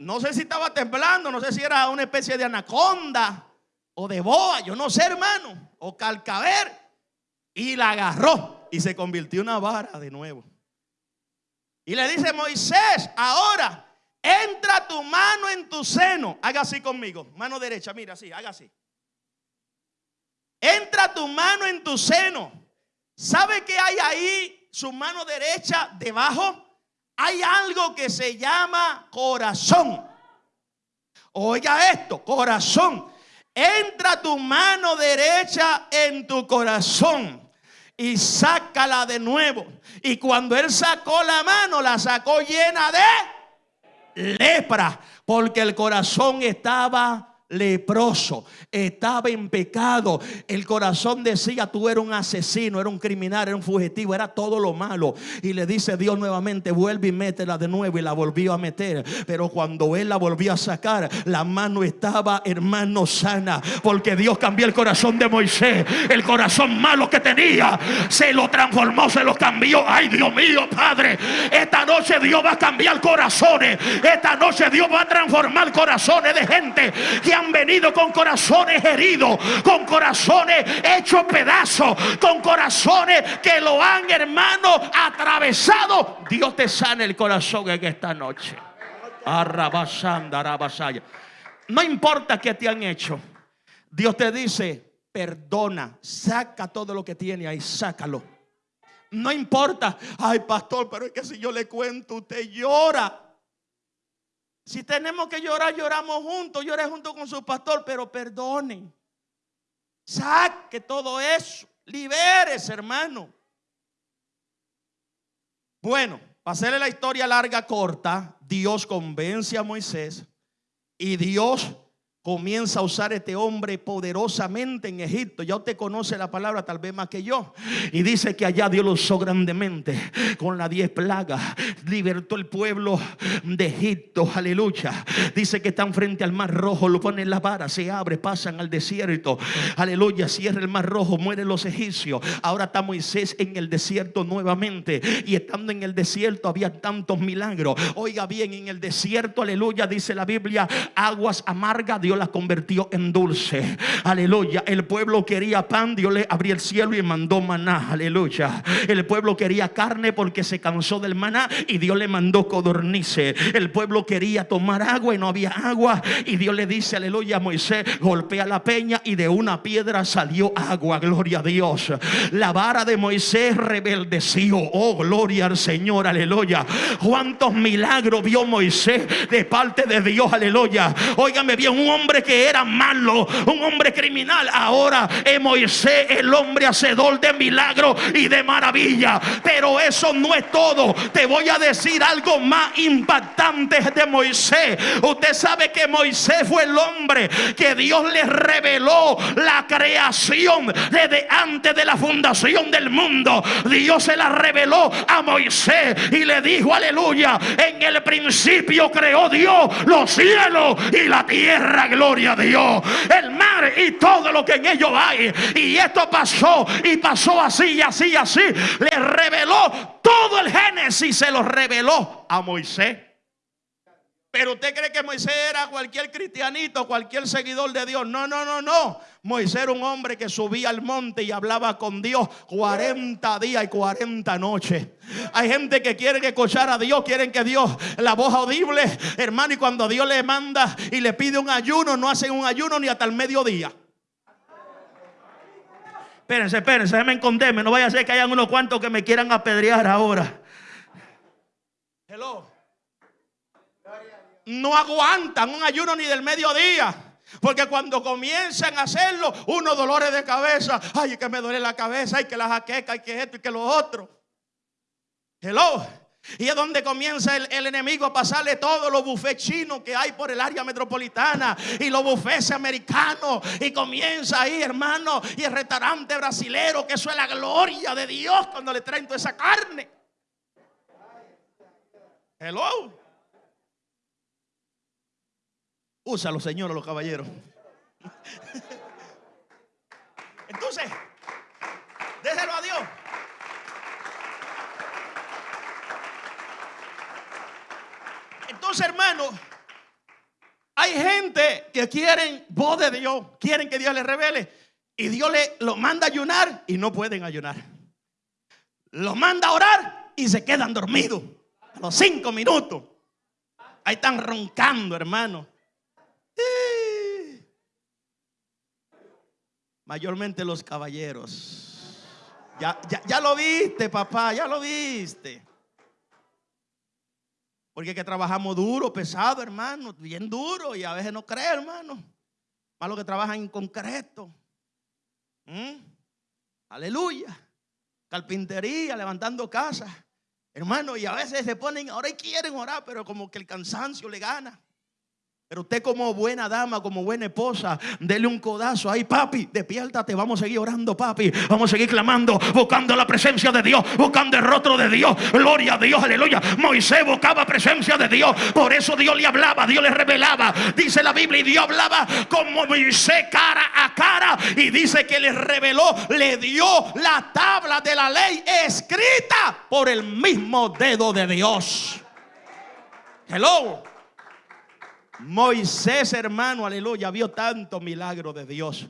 No sé si estaba temblando, no sé si era una especie de anaconda o de boa, yo no sé, hermano, o calcaber, y la agarró y se convirtió en una vara de nuevo. Y le dice Moisés, ahora entra tu mano en tu seno. Haga así conmigo, mano derecha, mira así, haga así. Entra tu mano en tu seno. ¿Sabe qué hay ahí? Su mano derecha debajo. Hay algo que se llama corazón. Oiga esto, corazón. Entra tu mano derecha en tu corazón y sácala de nuevo. Y cuando él sacó la mano, la sacó llena de lepra, porque el corazón estaba leproso, estaba en pecado. El corazón decía, tú eres un asesino, era un criminal, era un fugitivo, era todo lo malo. Y le dice Dios nuevamente, vuelve y métela de nuevo. Y la volvió a meter. Pero cuando él la volvió a sacar, la mano estaba, hermano, sana. Porque Dios cambió el corazón de Moisés. El corazón malo que tenía, se lo transformó, se lo cambió. Ay, Dios mío, Padre. Esta noche Dios va a cambiar corazones. Esta noche Dios va a transformar corazones de gente que han venido con corazones heridos, con corazones hechos pedazos, con corazones que lo han, hermano, atravesado. Dios te sana el corazón en esta noche. No importa qué te han hecho. Dios te dice, perdona, saca todo lo que tiene ahí, sácalo. No importa, ay pastor, pero es que si yo le cuento, usted llora. Si tenemos que llorar, lloramos juntos. Llore junto con su pastor, pero perdonen. Saque todo eso. Liberes, hermano. Bueno, para hacerle la historia larga, corta, Dios convence a Moisés y Dios comienza a usar este hombre poderosamente en Egipto. Ya usted conoce la palabra tal vez más que yo. Y dice que allá Dios lo usó grandemente con las diez plagas. Libertó el pueblo de Egipto. Aleluya. Dice que están frente al mar rojo. Lo ponen la vara, se abre, pasan al desierto. Aleluya. Cierra el mar rojo, mueren los egipcios. Ahora está Moisés en el desierto nuevamente. Y estando en el desierto había tantos milagros. Oiga bien, en el desierto, aleluya, dice la Biblia, aguas amargas Dios la convirtió en dulce. Aleluya. El pueblo quería pan, Dios le abrió el cielo y mandó maná. Aleluya. El pueblo quería carne porque se cansó del maná y Dios le mandó codornice. El pueblo quería tomar agua y no había agua y Dios le dice, aleluya, a Moisés, golpea la peña y de una piedra salió agua. Gloria a Dios. La vara de Moisés rebeldeció. Oh, gloria al Señor. Aleluya. Cuántos milagros vio Moisés de parte de Dios. Aleluya. Óigame bien, un hombre que era malo, un hombre criminal. Ahora es Moisés el hombre hacedor de milagros y de maravilla. Pero eso no es todo. Te voy a decir algo más impactante de Moisés. Usted sabe que Moisés fue el hombre que Dios le reveló la creación desde antes de la fundación del mundo. Dios se la reveló a Moisés y le dijo, aleluya, en el principio creó Dios los cielos y la tierra gloria a Dios. El mar y todo lo que en ello hay. Y esto pasó y pasó así y así y así. Le reveló todo el Génesis, se lo reveló a Moisés. Pero usted cree que Moisés era cualquier cristianito, cualquier seguidor de Dios. No, no, no, no. Moisés era un hombre que subía al monte y hablaba con Dios 40 días y 40 noches. Hay gente que quiere escuchar a Dios, quieren que Dios, la voz audible, hermano, y cuando Dios le manda y le pide un ayuno, no hacen un ayuno ni hasta el mediodía. Espérense, espérense, déjenme esconderme. No vaya a ser que hayan unos cuantos que me quieran apedrear ahora. Hello no aguantan un ayuno ni del mediodía. Porque cuando comienzan a hacerlo, unos dolores de cabeza, ay, que me duele la cabeza, ay, que la jaqueca, ay, que esto y que lo otro. Hello. Y es donde comienza el, enemigo a pasarle todos los bufés chinos que hay por el área metropolitana y los bufés americanos. Y comienza ahí, hermano, y el restaurante brasilero, que eso es la gloria de Dios cuando le traen toda esa carne. Hello. Úsalo, Señor, los caballeros. Entonces, déjelo a Dios. Entonces, hermano, Hay gente que quieren voz de Dios, quieren que Dios les revele. Y Dios le lo manda a ayunar y no pueden ayunar. Los manda a orar y se quedan dormidos. A los cinco minutos. Ahí están roncando, hermano. Mayormente los caballeros. Ya, ya, ya lo viste, papá, ya lo viste. Porque que trabajamos duro, pesado, hermano, bien duro y a veces no cree, hermano. Más los que trabajan en concreto. ¿Mm? Aleluya. Carpintería, levantando casas. Hermano, y a veces se ponen, ahora quieren orar, pero como que el cansancio le gana. Pero usted como buena dama, como buena esposa, dele un codazo ahí, papi, despiértate, vamos a seguir orando, papi, vamos a seguir clamando, buscando la presencia de Dios, buscando el rostro de Dios, gloria a Dios, aleluya. Moisés buscaba presencia de Dios, por eso Dios le hablaba, Dios le revelaba, dice la Biblia, y Dios hablaba como Moisés cara a cara, y dice que le reveló, le dio la tabla de la ley escrita por el mismo dedo de Dios. Hello. Moisés, hermano, aleluya, vio tanto milagro de Dios.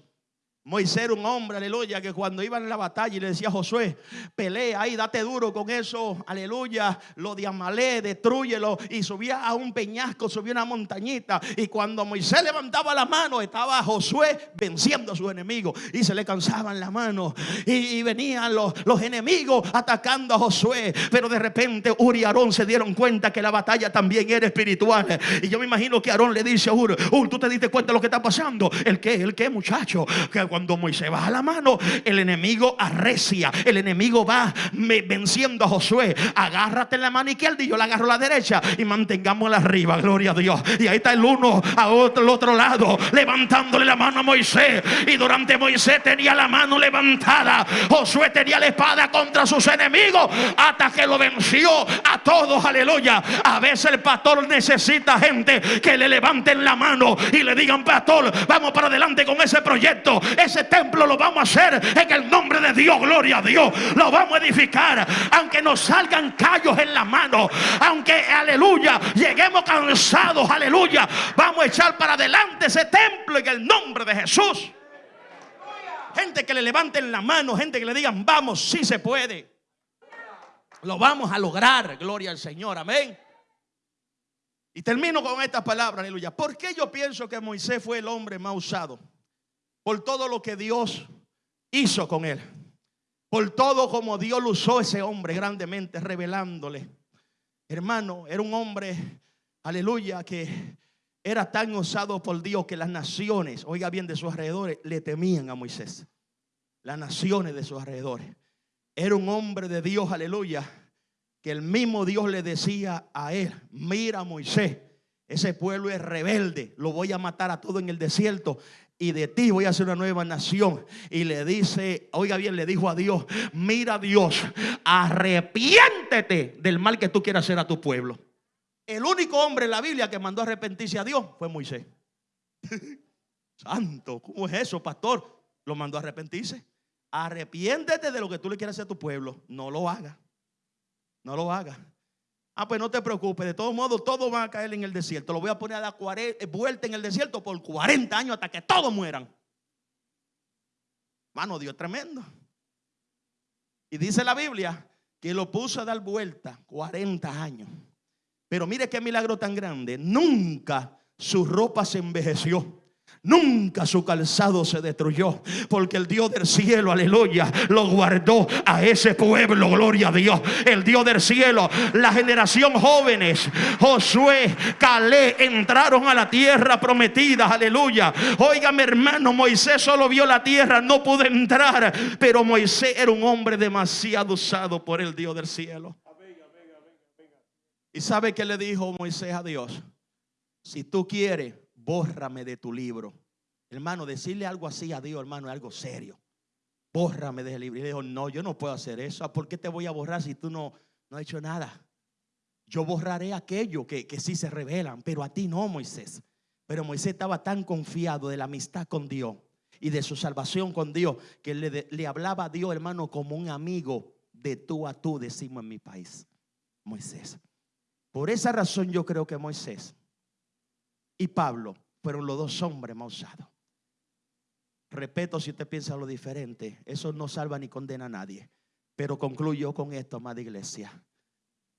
Moisés era un hombre, aleluya, que cuando iba en la batalla y le decía a Josué, pelea ahí, date duro con eso, aleluya, lo de Amalé, destruyelo. Y subía a un peñasco, subía una montañita. Y cuando Moisés levantaba la mano, estaba Josué venciendo a su enemigo. Y se le cansaban la mano. Y, venían los, los, enemigos atacando a Josué. Pero de repente Uri y Aarón se dieron cuenta que la batalla también era espiritual. Y yo me imagino que Aarón le dice a Uri, Uri, tú te diste cuenta de lo que está pasando. ¿El qué? ¿El qué, muchacho? Que cuando cuando Moisés baja la mano, el enemigo arrecia, el enemigo va venciendo a Josué. Agárrate en la mano izquierda y yo la agarro la derecha y mantengámosla arriba, gloria a Dios. Y ahí está el uno a otro, el otro lado, levantándole la mano a Moisés. Y durante Moisés tenía la mano levantada, Josué tenía la espada contra sus enemigos hasta que lo venció a todos, aleluya. A veces el pastor necesita gente que le levanten la mano y le digan, pastor, vamos para adelante con ese proyecto ese templo lo vamos a hacer en el nombre de Dios, gloria a Dios. Lo vamos a edificar, aunque nos salgan callos en la mano, aunque, aleluya, lleguemos cansados, aleluya. Vamos a echar para adelante ese templo en el nombre de Jesús. Gente que le levanten la mano, gente que le digan, vamos, si se puede. Lo vamos a lograr, gloria al Señor, amén. Y termino con estas palabras, aleluya. ¿Por qué yo pienso que Moisés fue el hombre más usado? Por todo lo que Dios hizo con él. Por todo como Dios lo usó ese hombre grandemente, revelándole. Hermano, era un hombre, aleluya, que era tan usado por Dios que las naciones, oiga bien, de sus alrededores, le temían a Moisés. Las naciones de sus alrededores. Era un hombre de Dios, aleluya, que el mismo Dios le decía a él, mira Moisés, ese pueblo es rebelde, lo voy a matar a todo en el desierto y de ti voy a hacer una nueva nación. Y le dice, oiga bien, le dijo a Dios, mira Dios, arrepiéntete del mal que tú quieras hacer a tu pueblo. El único hombre en la Biblia que mandó arrepentirse a Dios fue Moisés. Santo, ¿cómo es eso, pastor? Lo mandó a arrepentirse. Arrepiéntete de lo que tú le quieras hacer a tu pueblo. No lo haga. No lo haga. Ah, pues no te preocupes, de todos modos todos van a caer en el desierto. Lo voy a poner a dar vuelta en el desierto por 40 años hasta que todos mueran. Mano, Dios tremendo. Y dice la Biblia que lo puso a dar vuelta 40 años. Pero mire qué milagro tan grande. Nunca su ropa se envejeció. Nunca su calzado se destruyó, porque el Dios del cielo, aleluya, lo guardó a ese pueblo, gloria a Dios. El Dios del cielo, la generación jóvenes, Josué, Calé, entraron a la tierra prometida, aleluya. Óigame, hermano, Moisés solo vio la tierra, no pudo entrar, pero Moisés era un hombre demasiado usado por el Dios del cielo. ¿Y sabe qué le dijo Moisés a Dios? Si tú quieres, bórrame de tu libro. Hermano, decirle algo así a Dios, hermano, es algo serio. Bórrame de ese libro. Y le dijo, no, yo no puedo hacer eso. ¿Por qué te voy a borrar si tú no, no has hecho nada? Yo borraré aquello que, que sí se revelan, pero a ti no, Moisés. Pero Moisés estaba tan confiado de la amistad con Dios y de su salvación con Dios que le, le hablaba a Dios, hermano, como un amigo de tú a tú, decimos en mi país. Moisés. Por esa razón yo creo que Moisés y Pablo fueron los dos hombres más usados. Respeto si usted piensa lo diferente. Eso no salva ni condena a nadie. Pero concluyo con esto, amada iglesia.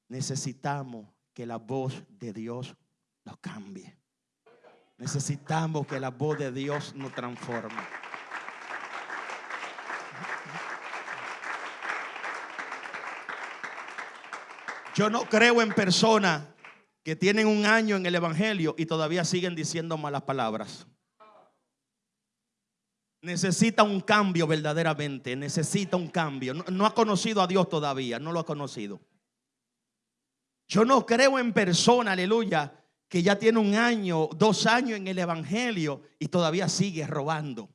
Necesitamos que la voz de Dios nos cambie. Necesitamos que la voz de Dios nos transforme. Yo no creo en personas que tienen un año en el Evangelio y todavía siguen diciendo malas palabras. Necesita un cambio verdaderamente, necesita un cambio. No, ha conocido a Dios todavía, no lo ha conocido. Yo no creo en persona, aleluya, que ya tiene un año, dos años en el Evangelio y todavía sigue robando.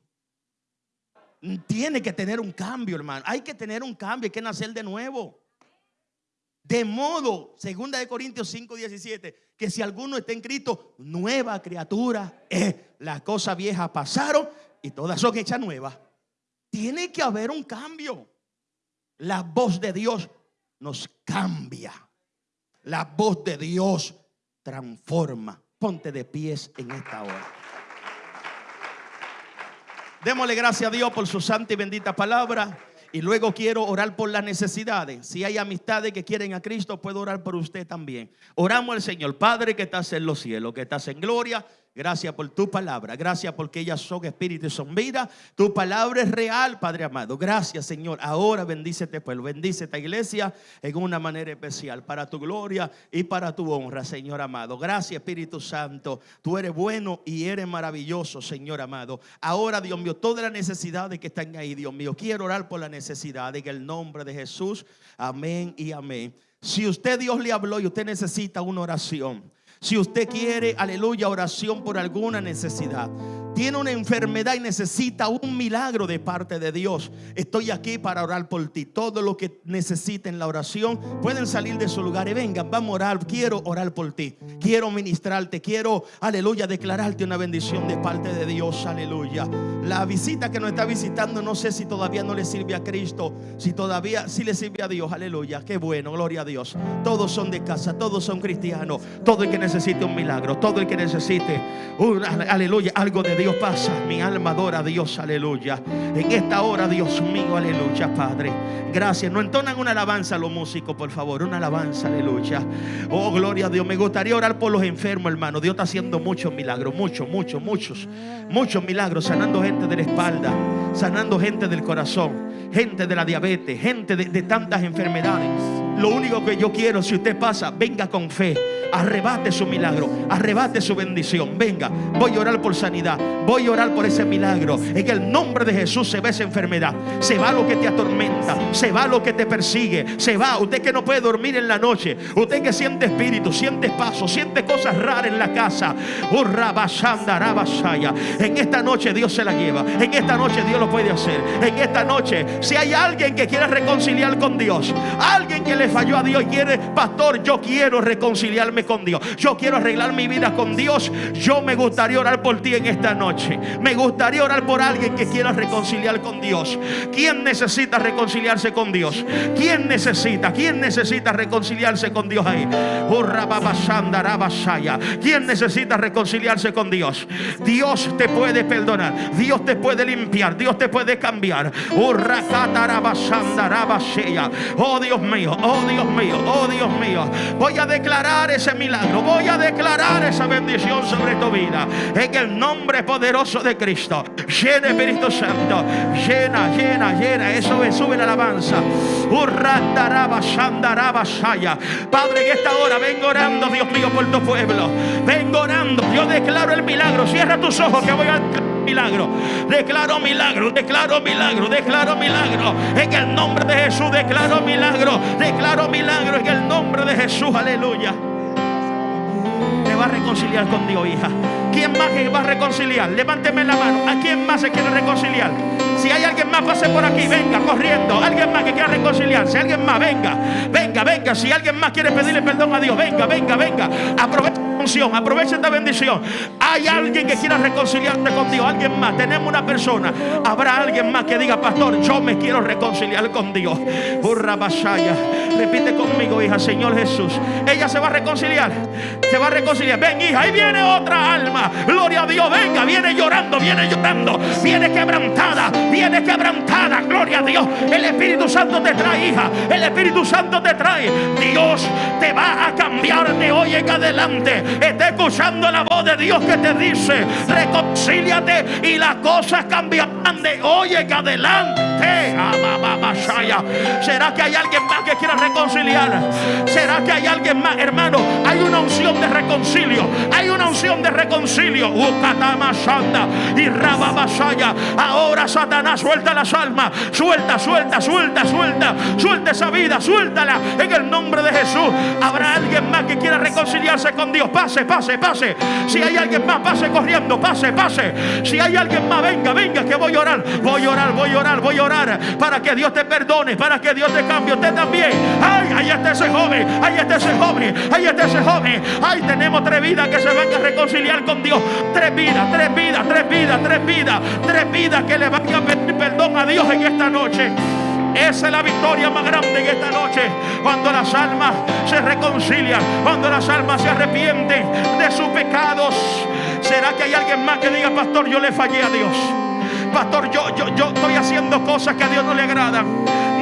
Tiene que tener un cambio, hermano. Hay que tener un cambio, hay que nacer de nuevo. De modo, segunda de Corintios 5, 17, que si alguno está en Cristo, nueva criatura. Las cosas viejas pasaron y todas son hechas nuevas. Tiene que haber un cambio. La voz de Dios nos cambia. La voz de Dios transforma. Ponte de pies en esta hora. Démosle gracias a Dios por su santa y bendita palabra. Y luego quiero orar por las necesidades. Si hay amistades que quieren a Cristo, puedo orar por usted también. Oramos al Señor, Padre que estás en los cielos, que estás en gloria. Gracias por tu palabra. Gracias porque ellas son espíritu y son vida. Tu palabra es real, Padre amado. Gracias, Señor. Ahora bendice este pueblo. Bendice esta iglesia en una manera especial para tu gloria y para tu honra, Señor amado. Gracias, Espíritu Santo. Tú eres bueno y eres maravilloso, Señor amado. Ahora, Dios mío, todas las necesidades que están ahí, Dios mío, quiero orar por la necesidad en el nombre de Jesús. Amén y amén. Si usted Dios le habló y usted necesita una oración. Si usted quiere, aleluya, oración por alguna necesidad, tiene una enfermedad y necesita un milagro de parte de Dios, estoy aquí para orar por ti. Todo lo que necesiten la oración, pueden salir de su lugar y vengan, vamos a orar. Quiero orar por ti, quiero ministrarte, quiero, aleluya, declararte una bendición de parte de Dios, aleluya. La visita que nos está visitando, no sé si todavía no le sirve a Cristo, si todavía sí le sirve a Dios, aleluya. Qué bueno, gloria a Dios. Todos son de casa, todos son cristianos, todo el que necesite un milagro, todo el que necesite, un, aleluya, algo de Dios pasa. Mi alma adora a Dios, aleluya. En esta hora, Dios mío, aleluya, Padre. Gracias. No entonan una alabanza a los músicos, por favor. Una alabanza, aleluya. Oh, gloria a Dios. Me gustaría orar por los enfermos, hermano. Dios está haciendo muchos milagros, muchos, muchos, muchos. Muchos milagros, sanando gente de la espalda, sanando gente del corazón, gente de la diabetes, gente de tantas enfermedades. Lo único que yo quiero, si usted pasa, venga con fe arrebate su milagro, arrebate su bendición. Venga, voy a orar por sanidad, voy a orar por ese milagro. En el nombre de Jesús se va esa enfermedad, se va lo que te atormenta, se va lo que te persigue, se va. Usted que no puede dormir en la noche, usted que siente espíritu, siente paso, siente cosas raras en la casa. En esta noche Dios se la lleva, en esta noche Dios lo puede hacer. En esta noche, si hay alguien que quiere reconciliar con Dios, alguien que le falló a Dios y quiere, pastor, yo quiero reconciliarme con Dios. Yo quiero arreglar mi vida con Dios. Yo me gustaría orar por ti en esta noche. Me gustaría orar por alguien que quiera reconciliar con Dios. ¿Quién necesita reconciliarse con Dios? ¿Quién necesita? ¿Quién necesita reconciliarse con Dios ahí? ¿Quién necesita reconciliarse con Dios? Dios te puede perdonar. Dios te puede limpiar. Dios te puede cambiar. Oh Dios mío, oh Dios mío, oh Dios mío. Voy a declarar ese milagro. Voy a declarar esa bendición sobre tu vida. En el nombre poderoso de Cristo. Llena Espíritu Santo. Llena, llena, llena. Eso es, sube la alabanza. Padre, en esta hora vengo orando, Dios mío, por tu pueblo. Vengo orando. Yo declaro el milagro. Cierra tus ojos que voy a milagro. Declaro milagro, declaro milagro, declaro milagro. En el nombre de Jesús declaro milagro, declaro milagro en el nombre de Jesús. Aleluya va a reconciliar con Dios, hija? ¿Quién más va a reconciliar? Levánteme la mano. ¿A quién más se quiere reconciliar? Si hay alguien más, pase por aquí. Venga, corriendo. Alguien más que quiera reconciliarse. Alguien más, venga. Venga, venga. Si alguien más quiere pedirle perdón a Dios, venga, venga, venga. Aprovecha unción, aprovecha esta bendición. Hay alguien que quiera reconciliarse con Dios. Alguien más. Tenemos una persona. Habrá alguien más que diga, pastor, yo me quiero reconciliar con Dios. Burra Basaya. Repite conmigo, hija, Señor Jesús. Ella se va a reconciliar. Se va a reconciliar. Ven, hija, ahí viene otra alma. Gloria a Dios. Venga, viene llorando, viene llorando. Viene quebrantada, viene quebrantada. Gloria a Dios. El Espíritu Santo te trae, hija. El Espíritu Santo te trae. Dios te va a cambiar de hoy en adelante. Está escuchando la voz de Dios que te dice: reconcíliate y las cosas cambiarán de hoy en adelante. Amababashaya. ¿Será que hay alguien más que quiera reconciliar? ¿Será que hay alguien más, hermano? Hay una unción de reconcilio. Hay una unción de reconcilio. Y. Ahora Satanás suelta las almas. Suelta, suelta, suelta, suelta. Suelta esa vida, suéltala en el nombre de Jesús. Habrá alguien más que quiera reconciliarse con Dios. Pase, pase, pase. Si hay alguien más, pase corriendo. Pase, pase. Si hay alguien más, venga, venga, que voy a orar. Voy a orar, voy a orar, voy a orar. Para que Dios te perdone, para que Dios te cambie. Usted también. Ay, ahí está ese joven. Ahí está ese joven. Ahí está ese joven. Ay, tenemos tres vidas que se van a reconciliar con Dios. Tres vidas, tres vidas, tres vidas, tres vidas. Tres vidas que le van a pedir perdón a Dios en esta noche. Esa es la victoria más grande en esta noche. Cuando las almas se reconcilian, cuando las almas se arrepienten de sus pecados. ¿Será que hay alguien más que diga, pastor, yo le fallé a Dios? Pastor, yo, yo, yo estoy haciendo cosas que a Dios no le agradan.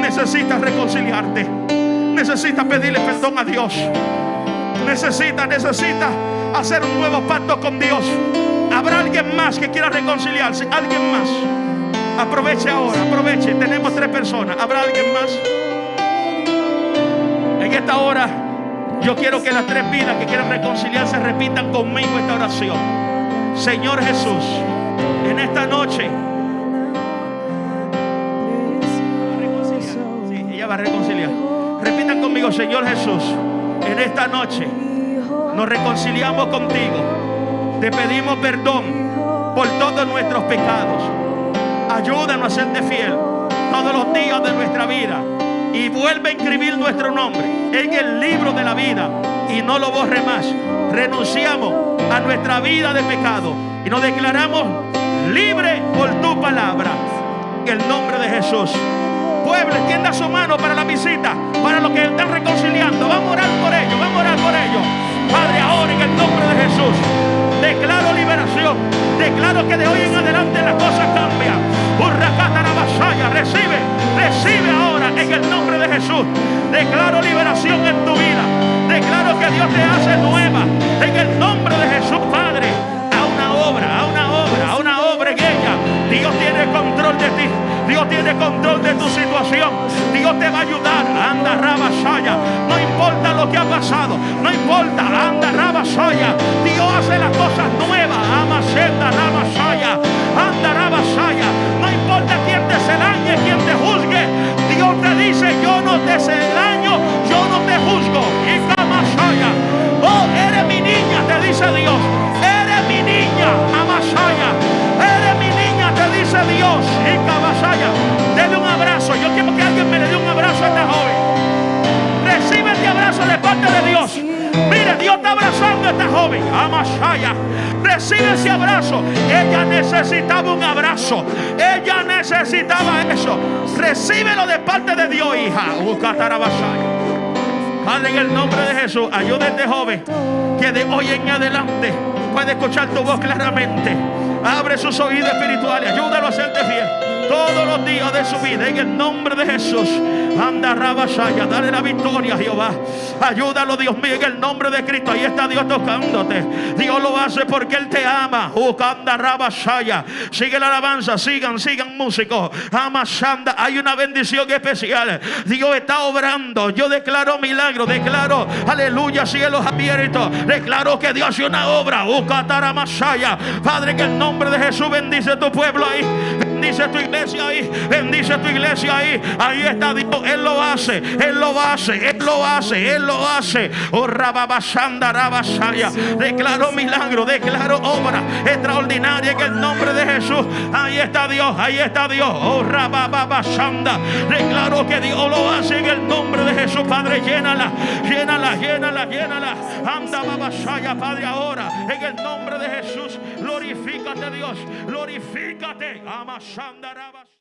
Necesitas reconciliarte. Necesitas pedirle perdón a Dios. Necesitas, necesitas hacer un nuevo pacto con Dios. Habrá alguien más que quiera reconciliarse. Alguien más. Aproveche ahora, aproveche. Tenemos tres personas. ¿Habrá alguien más? En esta hora, yo quiero que las tres vidas que quieran reconciliarse repitan conmigo esta oración. Señor Jesús, en esta noche. Repitan conmigo, Señor Jesús, en esta noche nos reconciliamos contigo. Te pedimos perdón por todos nuestros pecados. Ayúdanos a serte fiel todos los días de nuestra vida. Y vuelve a inscribir nuestro nombre en el libro de la vida. Y no lo borre más. Renunciamos a nuestra vida de pecado. Y nos declaramos libre por tu palabra. En el nombre de Jesús. Pueblo, extienda su mano para la visita. Para los que están reconciliando. Vamos a orar por ellos. Vamos a orar por ellos. Padre, ahora en el nombre de Jesús. Declaro liberación. Declaro que de hoy en adelante las cosas cambian. Urracatarabasaya, recibe, recibe ahora en el nombre de Jesús. Declaro liberación en tu vida. Declaro que Dios te hace nueva. En el nombre de Jesús, Padre. Dios tiene control de ti. Dios tiene control de tu situación. Dios te va a ayudar. Anda, Rabasaya. No importa lo que ha pasado. No importa. Anda, Rabasaya. Dios hace las cosas nuevas. Ama, senda, Rabasaya. Anda, Rabasaya. No esta joven. Amashaya. Recibe ese abrazo. Ella necesitaba un abrazo. Ella necesitaba eso. Recíbelo de parte de Dios, hija. Padre, en el nombre de Jesús, ayuda este joven que de hoy en adelante puede escuchar tu voz claramente. Abre sus oídos espirituales, ayúdalo a serte fiel todos los días de su vida. En el nombre de Jesús, anda Rabashaya, dale la victoria a Jehová. Ayúdalo, Dios mío, en el nombre de Cristo. Ahí está Dios tocándote. Dios lo hace porque Él te ama. Ukanda Rabashaya. Sigue la alabanza, sigan, sigan músicos. Amashanda, hay una bendición especial. Dios está obrando. Yo declaro milagro, declaro, aleluya, cielos abiertos. Declaro que Dios hace una obra. Ukataramasaya. Padre, en el nombre de Jesús bendice tu pueblo ahí. Bendice tu iglesia ahí. Bendice tu iglesia ahí. Ahí está Dios. Él lo hace. Él lo hace. Él lo hace. Él lo hace. Oh, rababashanda, rabashaya. Declaro milagro. Declaro obra extraordinaria en el nombre de Jesús. Ahí está Dios. Ahí está Dios. Oh, rababashanda. Declaro que Dios lo hace en el nombre de Jesús. Padre, llénala. Llénala, llénala, llénala. Anda, babashaya, Padre, ahora. En el nombre de Jesús. Glorifícate, Dios. Glorifícate. Amashanda, Shandarabash.